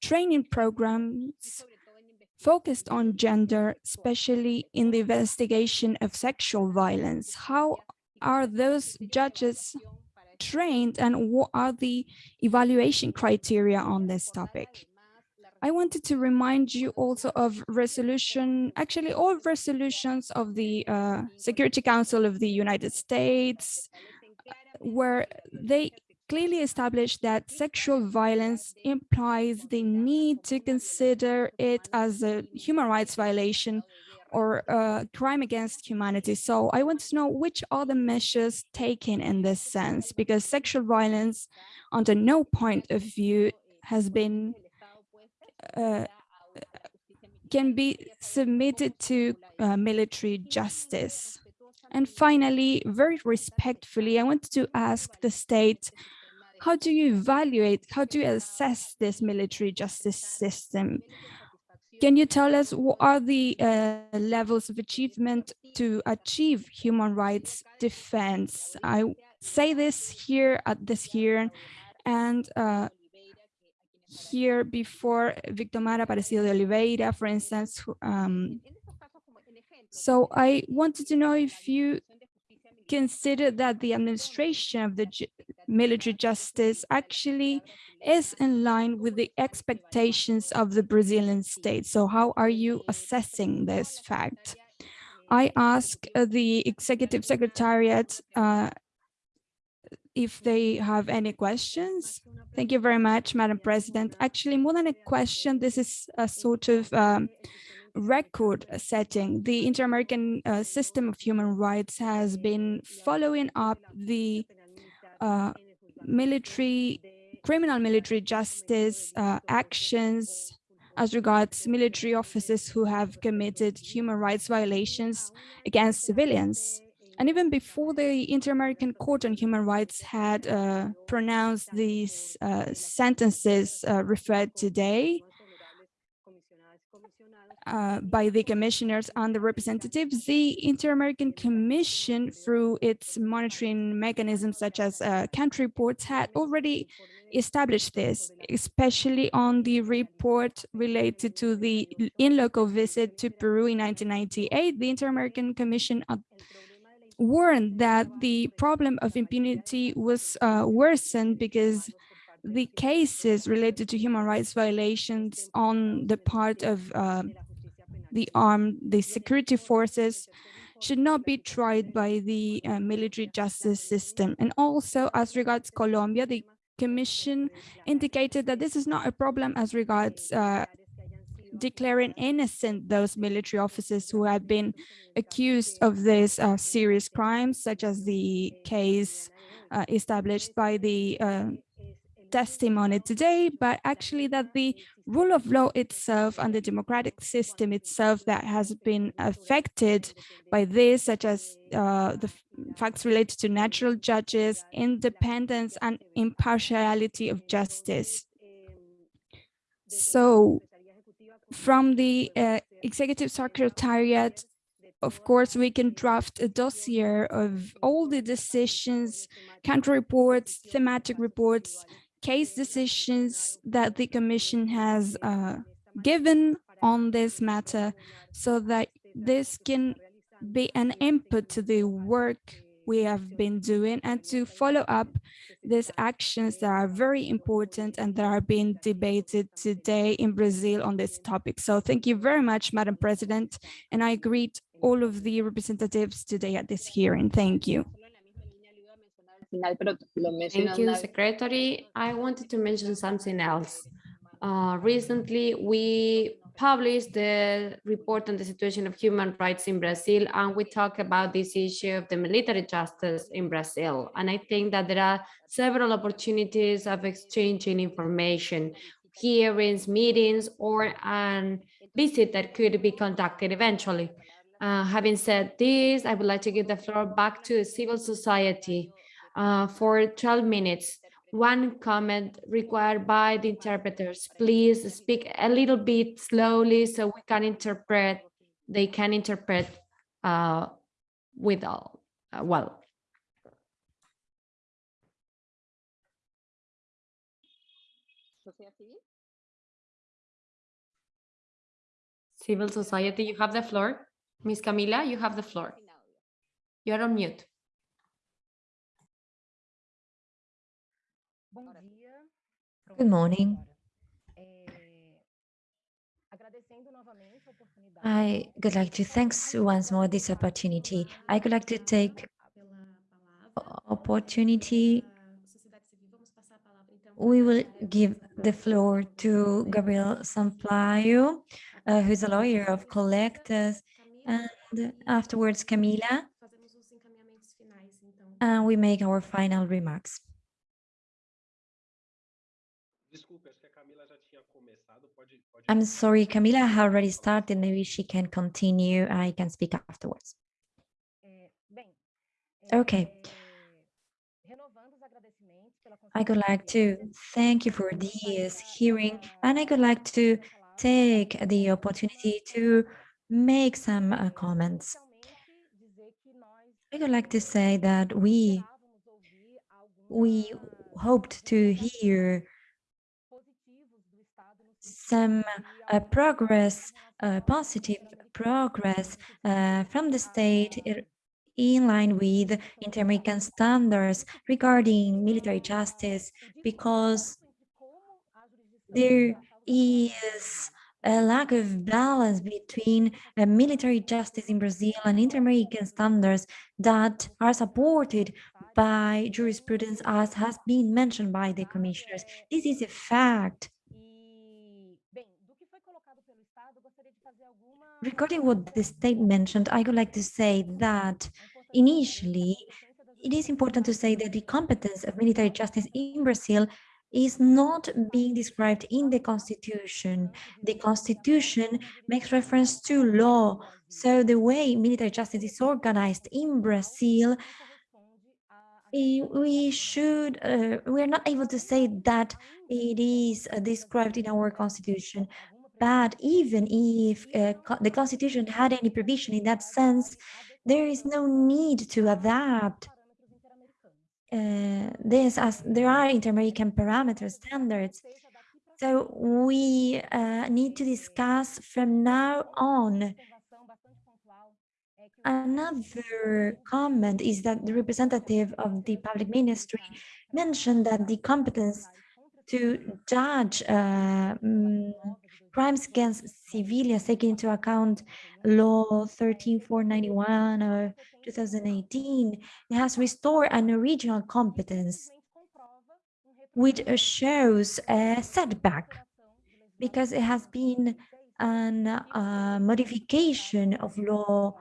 training programs focused on gender, especially in the investigation of sexual violence. How are those judges trained and what are the evaluation criteria on this topic? I wanted to remind you also of resolution, actually all resolutions of the uh, Security Council of the United States, where they clearly established that sexual violence implies the need to consider it as a human rights violation or a crime against humanity. So I want to know which are the measures taken in this sense, because sexual violence under no point of view has been uh, can be submitted to uh, military justice. And finally, very respectfully, I wanted to ask the state, how do you evaluate, how do you assess this military justice system? Can you tell us what are the uh, levels of achievement to achieve human rights defense? I say this here at this hearing, and uh, here before Victor Mara Aparecido de Oliveira, for instance. Um, so I wanted to know if you consider that the administration of the military justice actually is in line with the expectations of the Brazilian state. So how are you assessing this fact? I ask the executive secretariat uh, if they have any questions. Thank you very much, Madam President. Actually, more than a question, this is a sort of um, record setting. The Inter-American uh, System of Human Rights has been following up the uh, military, criminal military justice uh, actions as regards military officers who have committed human rights violations against civilians. And even before the Inter-American Court on Human Rights had uh, pronounced these uh, sentences uh, referred today uh, by the commissioners and the representatives, the Inter-American Commission, through its monitoring mechanisms such as uh, country reports, had already established this, especially on the report related to the in loco visit to Peru in 1998. The Inter-American Commission warned that the problem of impunity was uh, worsened because the cases related to human rights violations on the part of uh, the armed, the security forces should not be tried by the uh, military justice system. And also as regards Colombia, the Commission indicated that this is not a problem as regards uh, declaring innocent those military officers who have been accused of these uh, serious crimes, such as the case uh, established by the uh, testimony today, but actually that the rule of law itself and the democratic system itself that has been affected by this, such as uh, the facts related to natural judges, independence and impartiality of justice. So from the uh, executive secretariat, of course, we can draft a dossier of all the decisions, country reports, thematic reports, case decisions that the Commission has uh, given on this matter so that this can be an input to the work we have been doing and to follow up these actions that are very important and that are being debated today in Brazil on this topic. So thank you very much, Madam President, and I greet all of the representatives today at this hearing. Thank you. Thank you, Secretary. I wanted to mention something else. Uh, recently, we published the report on the situation of human rights in Brazil, and we talk about this issue of the military justice in Brazil. And I think that there are several opportunities of exchanging information, hearings, meetings, or a visit that could be conducted eventually. Uh, having said this, I would like to give the floor back to civil society uh, for 12 minutes. One comment required by the interpreters. Please speak a little bit slowly so we can interpret, they can interpret uh, with all, uh, well. Civil society, you have the floor. Miss Camila, you have the floor. You're on mute. Good morning. I would like to thanks once more this opportunity. I would like to take opportunity. We will give the floor to Gabriel Sampaio, uh, who's a lawyer of Conectas, and afterwards Camila, and we make our final remarks. I'm sorry, Camila has already started. Maybe she can continue. I can speak afterwards. Okay. I would like to thank you for this hearing, and I would like to take the opportunity to make some uh, comments. I would like to say that we we hoped to hear some uh, progress, uh, positive progress uh, from the state in line with inter-American standards regarding military justice because there is a lack of balance between uh, military justice in Brazil and inter-American standards that are supported by jurisprudence as has been mentioned by the commissioners. This is a fact. Regarding what the state mentioned, I would like to say that initially, it is important to say that the competence of military justice in Brazil is not being described in the constitution. The constitution makes reference to law. So the way military justice is organized in Brazil, eh, we should, uh, we are not able to say that it is uh, described in our constitution. But even if uh, the constitution had any provision in that sense, there is no need to adapt uh, this as there are inter-American parameter standards. So we uh, need to discuss from now on. Another comment is that the representative of the public ministry mentioned that the competence to judge uh, mm, crimes against civilians taking into account law 13491 of 2018 it has restored an original competence which shows a setback because it has been an uh, modification of law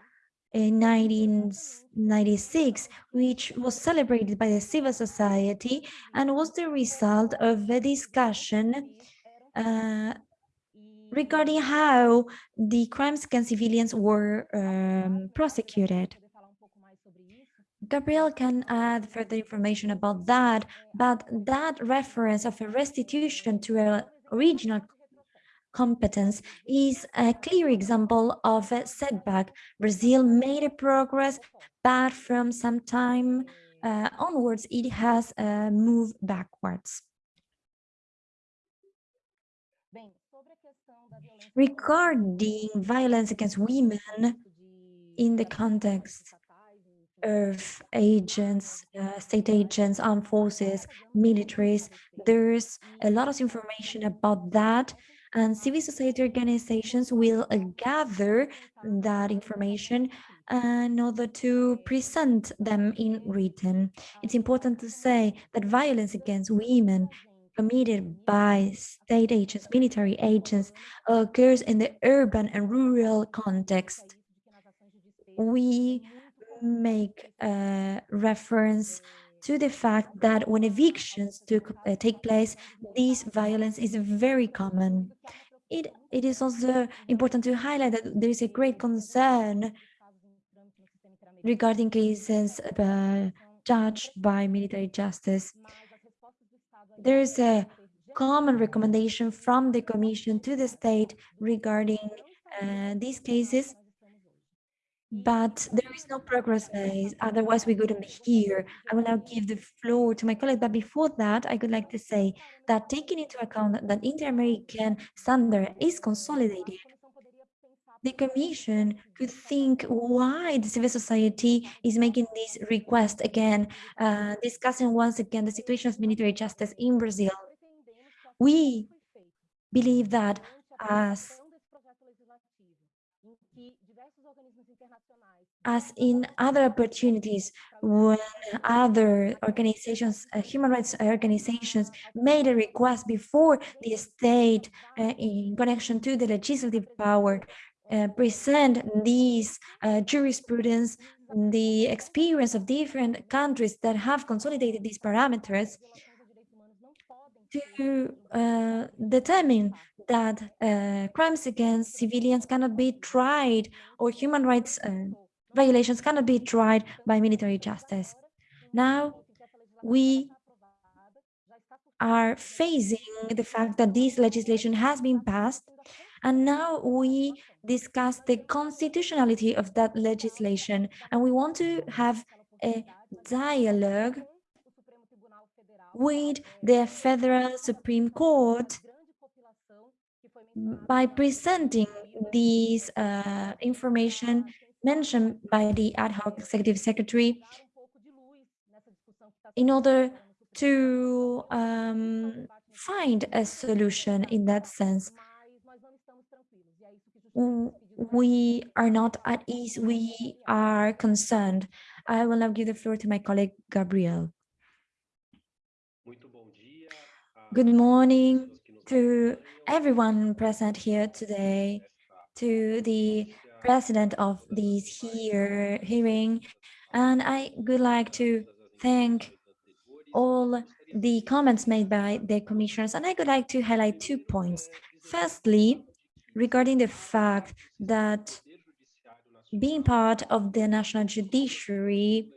in 1996, which was celebrated by the civil society and was the result of a discussion uh, regarding how the crimes against civilians were um, prosecuted. Gabriel can add further information about that, but that reference of a restitution to a regional competence is a clear example of a setback. Brazil made a progress, but from some time uh, onwards, it has uh, moved backwards. Regarding violence against women in the context of agents, uh, state agents, armed forces, militaries, there's a lot of information about that and civil society organizations will uh, gather that information in order to present them in written. It's important to say that violence against women committed by state agents, military agents, occurs in the urban and rural context. We make a reference to the fact that when evictions took, uh, take place, this violence is very common. It, it is also important to highlight that there is a great concern regarding cases uh, judged by military justice. There is a common recommendation from the Commission to the state regarding uh, these cases but there is no progress made. Otherwise, we wouldn't be here. I will now give the floor to my colleague. But before that, I would like to say that taking into account that inter-American standard is consolidated, the Commission could think why the civil society is making this request again, uh, discussing once again the situation of military justice in Brazil. We believe that as as in other opportunities when other organizations, uh, human rights organizations made a request before the state uh, in connection to the legislative power, uh, present these uh, jurisprudence, the experience of different countries that have consolidated these parameters to uh, determine that uh, crimes against civilians cannot be tried or human rights uh, violations cannot be tried by military justice. Now, we are facing the fact that this legislation has been passed, and now we discuss the constitutionality of that legislation, and we want to have a dialogue with the Federal Supreme Court by presenting this uh, information mentioned by the ad hoc executive secretary in order to um, find a solution in that sense. We are not at ease, we are concerned. I will now give the floor to my colleague, Gabriel. Good morning to everyone present here today, to the president of this here hearing, and I would like to thank all the comments made by the commissioners, and I would like to highlight two points. Firstly, regarding the fact that being part of the national judiciary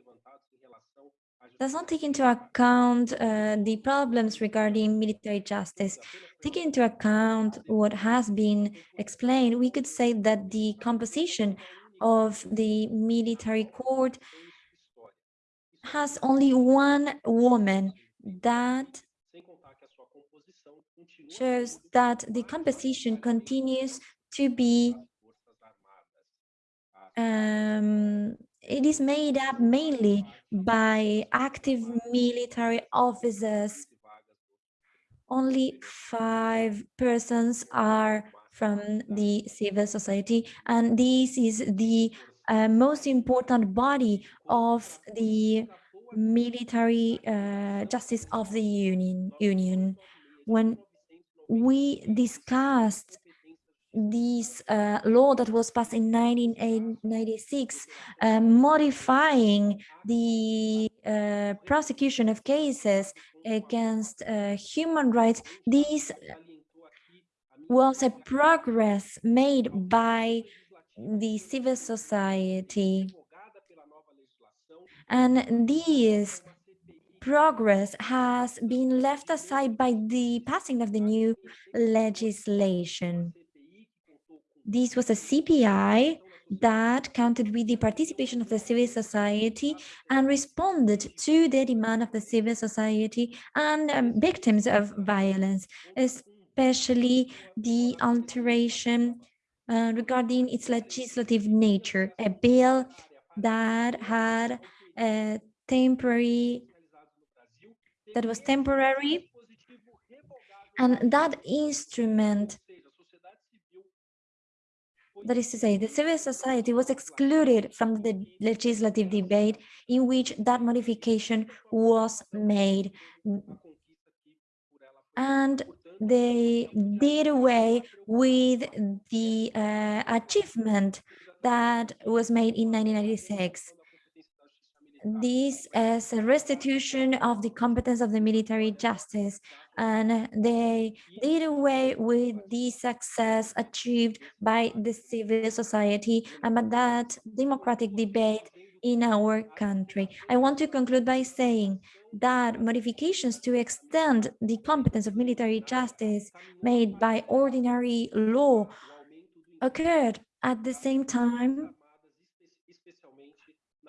does not take into account uh, the problems regarding military justice. Taking into account what has been explained, we could say that the composition of the military court has only one woman that shows that the composition continues to be um, it is made up mainly by active military officers. Only five persons are from the civil society, and this is the uh, most important body of the military uh, justice of the union union when we discussed this uh, law that was passed in 1996 uh, modifying the uh, prosecution of cases against uh, human rights this was a progress made by the civil society. And this progress has been left aside by the passing of the new legislation. This was a CPI that counted with the participation of the civil society and responded to the demand of the civil society and um, victims of violence, especially the alteration uh, regarding its legislative nature, a bill that had a temporary that was temporary and that instrument that is to say the civil society was excluded from the legislative debate in which that modification was made. And they did away with the uh, achievement that was made in 1996 this as a restitution of the competence of the military justice and they did away with the success achieved by the civil society and that democratic debate in our country. I want to conclude by saying that modifications to extend the competence of military justice made by ordinary law occurred at the same time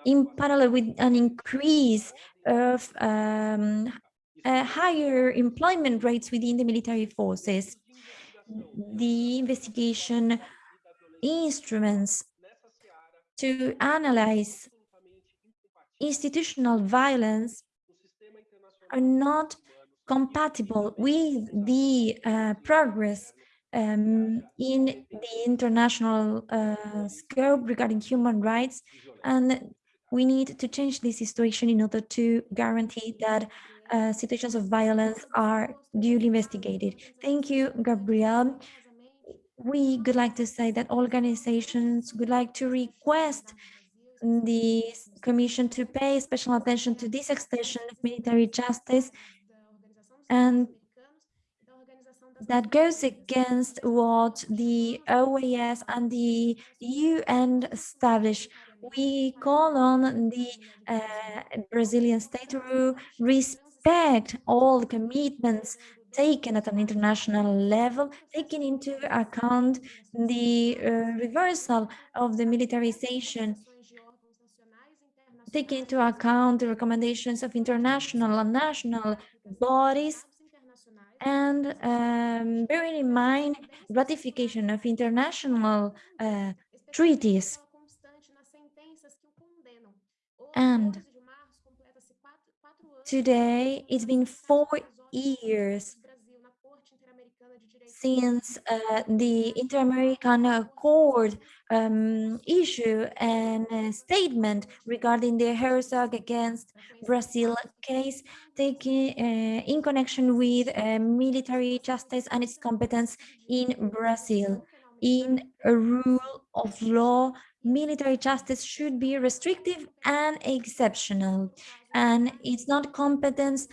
in parallel with an increase of um, uh, higher employment rates within the military forces. The investigation instruments to analyze institutional violence are not compatible with the uh, progress um, in the international uh, scope regarding human rights and we need to change this situation in order to guarantee that uh, situations of violence are duly investigated. Thank you, Gabriel. We would like to say that organizations would like to request the Commission to pay special attention to this extension of military justice and that goes against what the OAS and the UN established we call on the uh, Brazilian state to respect all the commitments taken at an international level, taking into account the uh, reversal of the militarization, taking into account the recommendations of international and national bodies, and um, bearing in mind ratification of international uh, treaties and today it's been four years since uh, the Inter-American Accord um, issue and a statement regarding the Herzog against Brazil case taking uh, in connection with uh, military justice and its competence in Brazil. In a rule of law military justice should be restrictive and exceptional, and it's not competence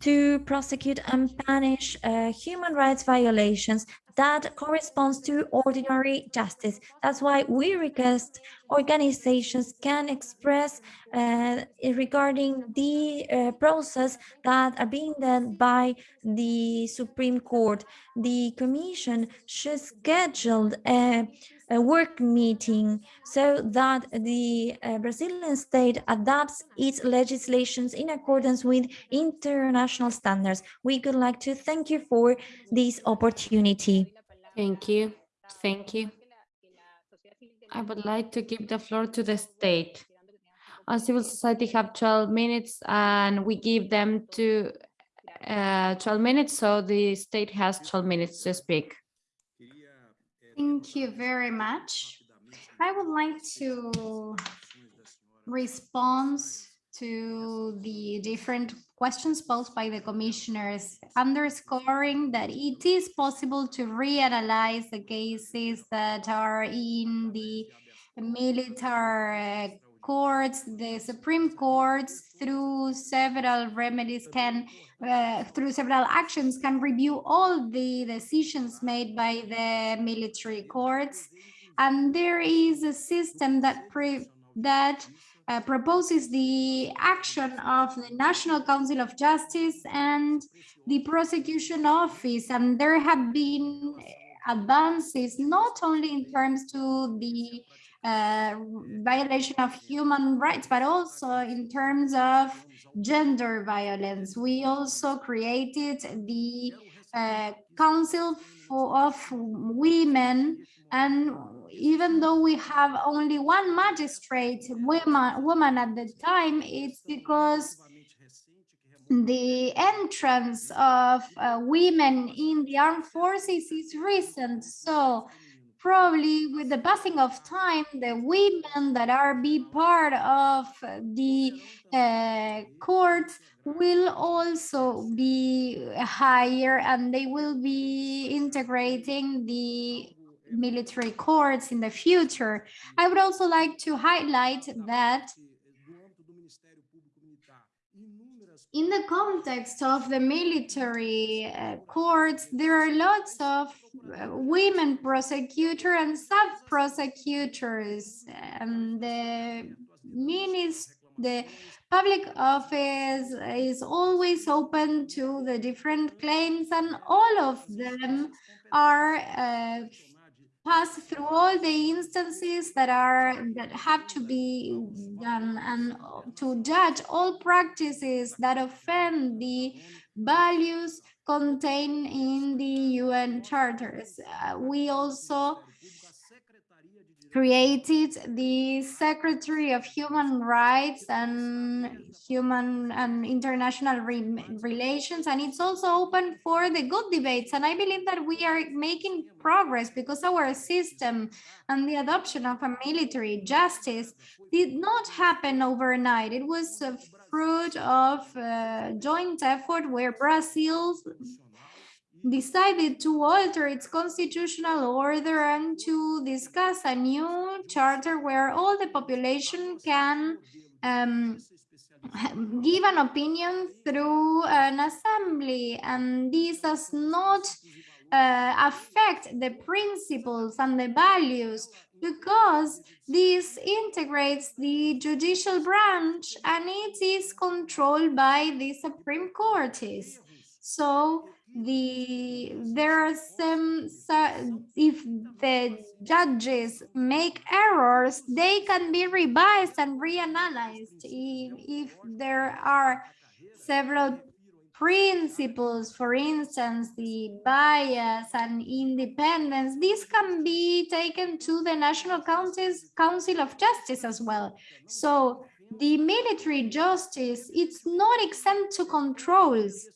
to prosecute and punish uh, human rights violations that corresponds to ordinary justice. That's why we request organizations can express uh, regarding the uh, process that are being done by the Supreme Court. The Commission should schedule a a work meeting so that the uh, Brazilian state adopts its legislations in accordance with international standards. We would like to thank you for this opportunity. Thank you. Thank you. I would like to give the floor to the state. Our civil society have 12 minutes and we give them to uh, 12 minutes, so the state has 12 minutes to speak. Thank you very much. I would like to respond to the different questions posed by the commissioners, underscoring that it is possible to reanalyze the cases that are in the military courts, the Supreme Courts, through several remedies can, uh, through several actions, can review all the decisions made by the military courts. And there is a system that pre that uh, proposes the action of the National Council of Justice and the prosecution office. And there have been advances, not only in terms to the uh, violation of human rights, but also in terms of gender violence. We also created the uh, Council for, of Women, and even though we have only one magistrate woman, woman at the time, it's because the entrance of uh, women in the armed forces is recent. So probably with the passing of time, the women that are be part of the uh, courts will also be higher and they will be integrating the military courts in the future. I would also like to highlight that in the context of the military uh, courts, there are lots of uh, women prosecutor and sub-prosecutors. And the the public office is always open to the different claims and all of them are uh, pass through all the instances that are that have to be done and to judge all practices that offend the values contained in the UN charters. Uh, we also created the Secretary of Human Rights and Human and International Re Relations, and it's also open for the good debates. And I believe that we are making progress because our system and the adoption of a military justice did not happen overnight. It was a fruit of a joint effort where Brazil decided to alter its constitutional order and to discuss a new charter where all the population can um, give an opinion through an assembly and this does not uh, affect the principles and the values because this integrates the judicial branch and it is controlled by the Supreme Court. So the there are some if the judges make errors they can be revised and reanalyzed. If, if there are several principles for instance the bias and independence this can be taken to the national councils council of justice as well. So the military justice it's not exempt to controls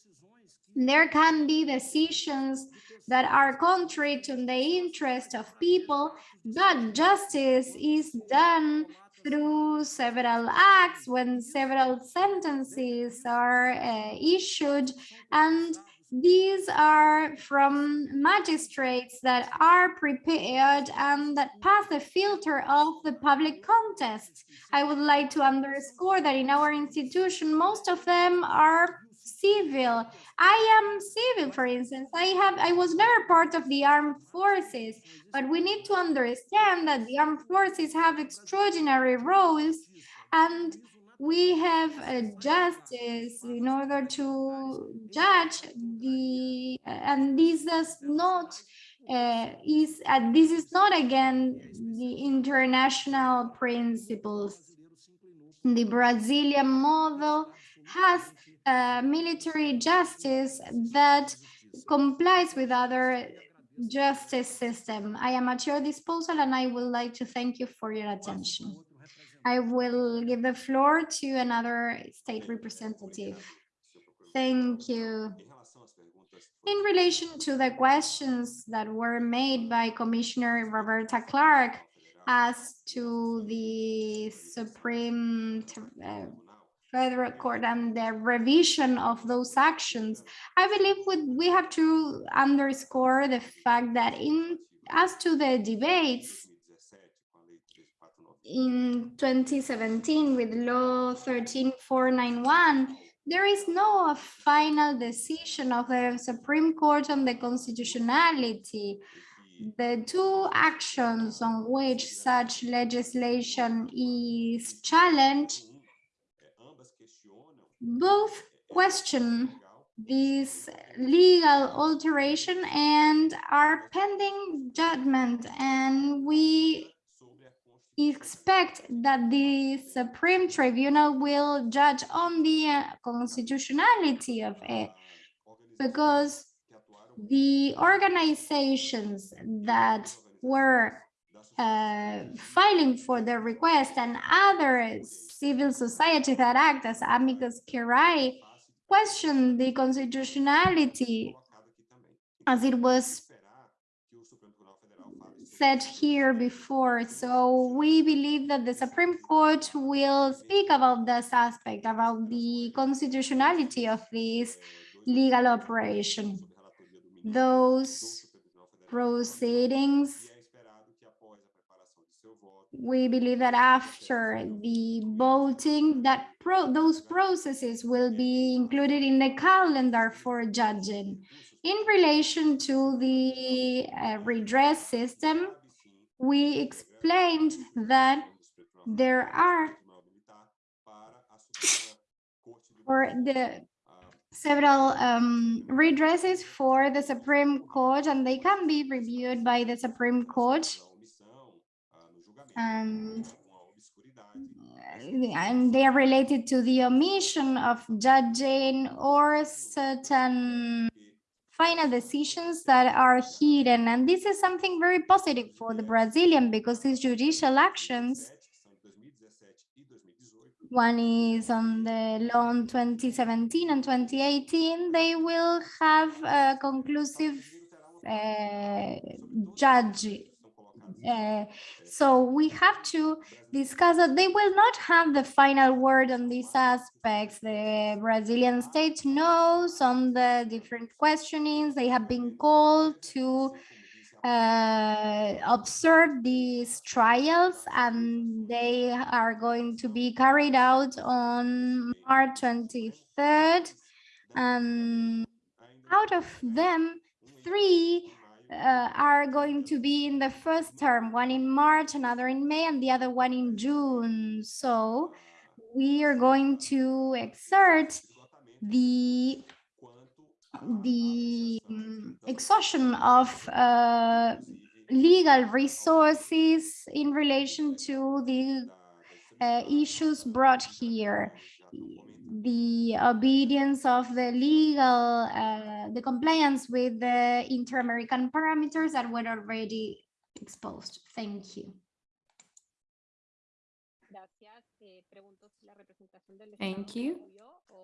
there can be decisions that are contrary to the interest of people, but justice is done through several acts when several sentences are uh, issued and these are from magistrates that are prepared and that pass the filter of the public contest. I would like to underscore that in our institution, most of them are civil. I am civil, for instance. I have I was never part of the armed forces, but we need to understand that the armed forces have extraordinary roles and we have a justice in order to judge the and this does not uh, is uh, this is not again the international principles the brazilian model has a military justice that complies with other justice system. I am at your disposal and I would like to thank you for your attention. I will give the floor to another state representative. Thank you. In relation to the questions that were made by Commissioner Roberta Clarke as to the Supreme uh, federal court and the revision of those actions, I believe we, we have to underscore the fact that in as to the debates in 2017 with law 13491, there is no final decision of the Supreme Court on the constitutionality. The two actions on which such legislation is challenged both question this legal alteration and are pending judgment and we expect that the Supreme Tribunal will judge on the uh, constitutionality of it because the organizations that were uh, filing for the request and other civil society that act as amicus curiae question the constitutionality as it was said here before. So we believe that the Supreme Court will speak about this aspect, about the constitutionality of this legal operation. Those proceedings we believe that after the voting that pro those processes will be included in the calendar for judging. In relation to the uh, redress system we explained that there are for the several um, redresses for the Supreme Court and they can be reviewed by the Supreme Court and and they are related to the omission of judging or certain final decisions that are hidden. And this is something very positive for the Brazilian because these judicial actions, one is on the loan 2017 and 2018, they will have a conclusive uh, judge uh, so we have to discuss that they will not have the final word on these aspects. The Brazilian state knows on the different questionings. They have been called to uh, observe these trials and they are going to be carried out on March 23rd. And out of them, three uh, are going to be in the first term, one in March, another in May, and the other one in June. So we are going to exert the the um, exhaustion of uh, legal resources in relation to the uh, issues brought here the obedience of the legal, uh, the compliance with the inter-American parameters that were already exposed. Thank you. Thank you.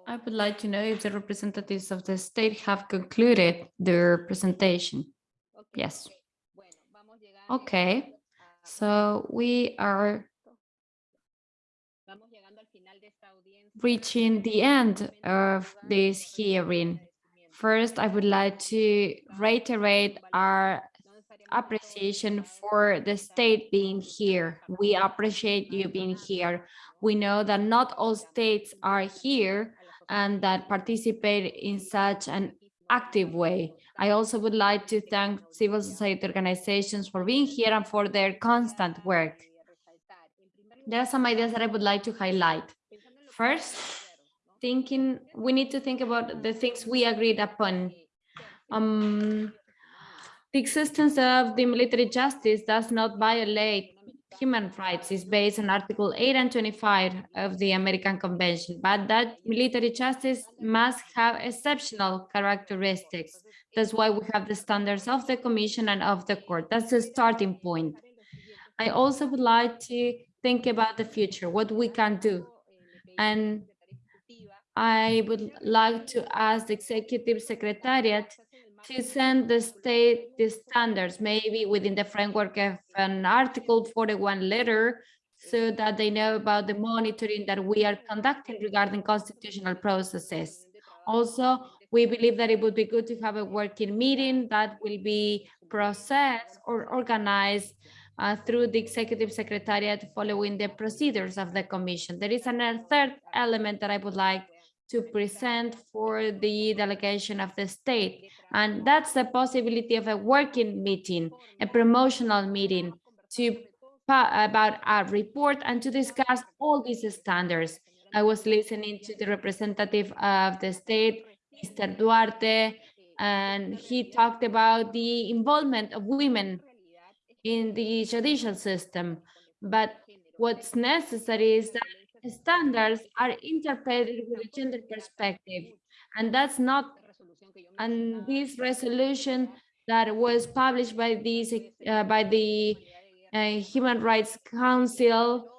I would like to know if the representatives of the state have concluded their presentation. Yes. Okay, so we are reaching the end of this hearing. First, I would like to reiterate our appreciation for the state being here. We appreciate you being here. We know that not all states are here and that participate in such an active way. I also would like to thank civil society organizations for being here and for their constant work. There are some ideas that I would like to highlight. First, thinking we need to think about the things we agreed upon. Um, the existence of the military justice does not violate human rights is based on Article 8 and 25 of the American Convention, but that military justice must have exceptional characteristics. That's why we have the standards of the Commission and of the court. That's the starting point. I also would like to think about the future, what we can do. And I would like to ask the Executive Secretariat to send the state the standards, maybe within the framework of an Article 41 letter so that they know about the monitoring that we are conducting regarding constitutional processes. Also, we believe that it would be good to have a working meeting that will be processed or organized uh, through the executive secretariat following the procedures of the commission. There is another third element that I would like to present for the delegation of the state, and that's the possibility of a working meeting, a promotional meeting to about a report and to discuss all these standards. I was listening to the representative of the state, Mr. Duarte, and he talked about the involvement of women in the judicial system. But what's necessary is that standards are interpreted with a gender perspective. And that's not, and this resolution that was published by this, uh, by the uh, Human Rights Council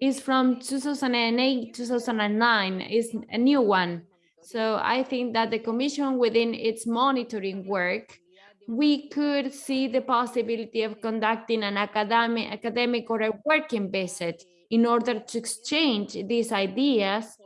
is from 2008, 2009, is a new one. So I think that the commission within its monitoring work, we could see the possibility of conducting an academic, academic or a working visit in order to exchange these ideas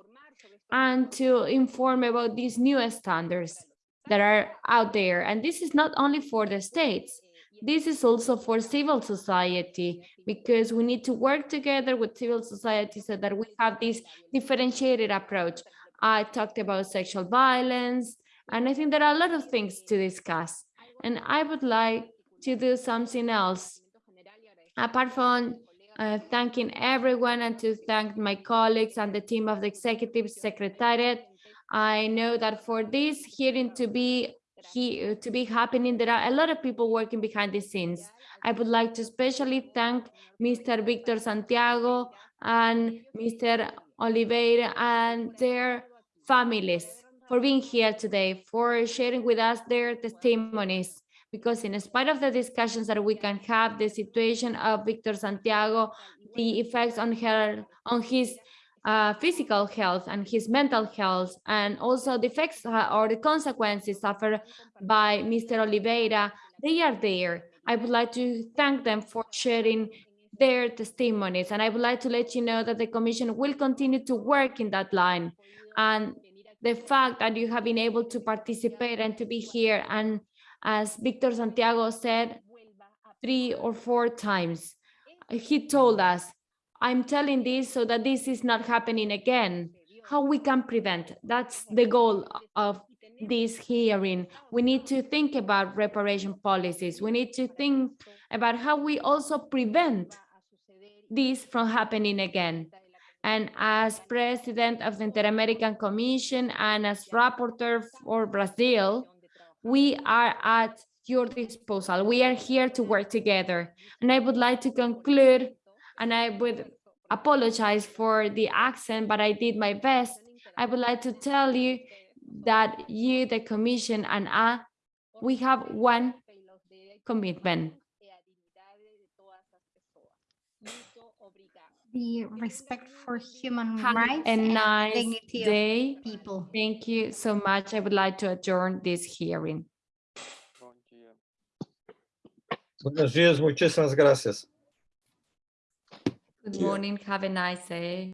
and to inform about these new standards that are out there. And this is not only for the states, this is also for civil society, because we need to work together with civil society so that we have this differentiated approach. I talked about sexual violence, and I think there are a lot of things to discuss. And I would like to do something else. Apart from uh, thanking everyone and to thank my colleagues and the team of the Executive Secretariat, I know that for this hearing to be he, to be happening, there are a lot of people working behind the scenes. I would like to especially thank Mr. Victor Santiago and Mr. Oliveira and their families for being here today, for sharing with us their testimonies. Because in spite of the discussions that we can have, the situation of Victor Santiago, the effects on her, on his uh, physical health and his mental health, and also the effects uh, or the consequences suffered by Mr. Oliveira, they are there. I would like to thank them for sharing their testimonies. And I would like to let you know that the commission will continue to work in that line. And the fact that you have been able to participate and to be here, and as Victor Santiago said, three or four times, he told us, I'm telling this so that this is not happening again. How we can prevent, that's the goal of this hearing. We need to think about reparation policies. We need to think about how we also prevent this from happening again. And as president of the Inter-American Commission and as rapporteur for Brazil, we are at your disposal. We are here to work together. And I would like to conclude, and I would apologize for the accent, but I did my best. I would like to tell you that you, the commission, and I, we have one commitment. The respect for human Have rights a and nice dignity of day. people. Thank you so much. I would like to adjourn this hearing. Buenos dias, muchísimas gracias. Good morning. Have a nice day.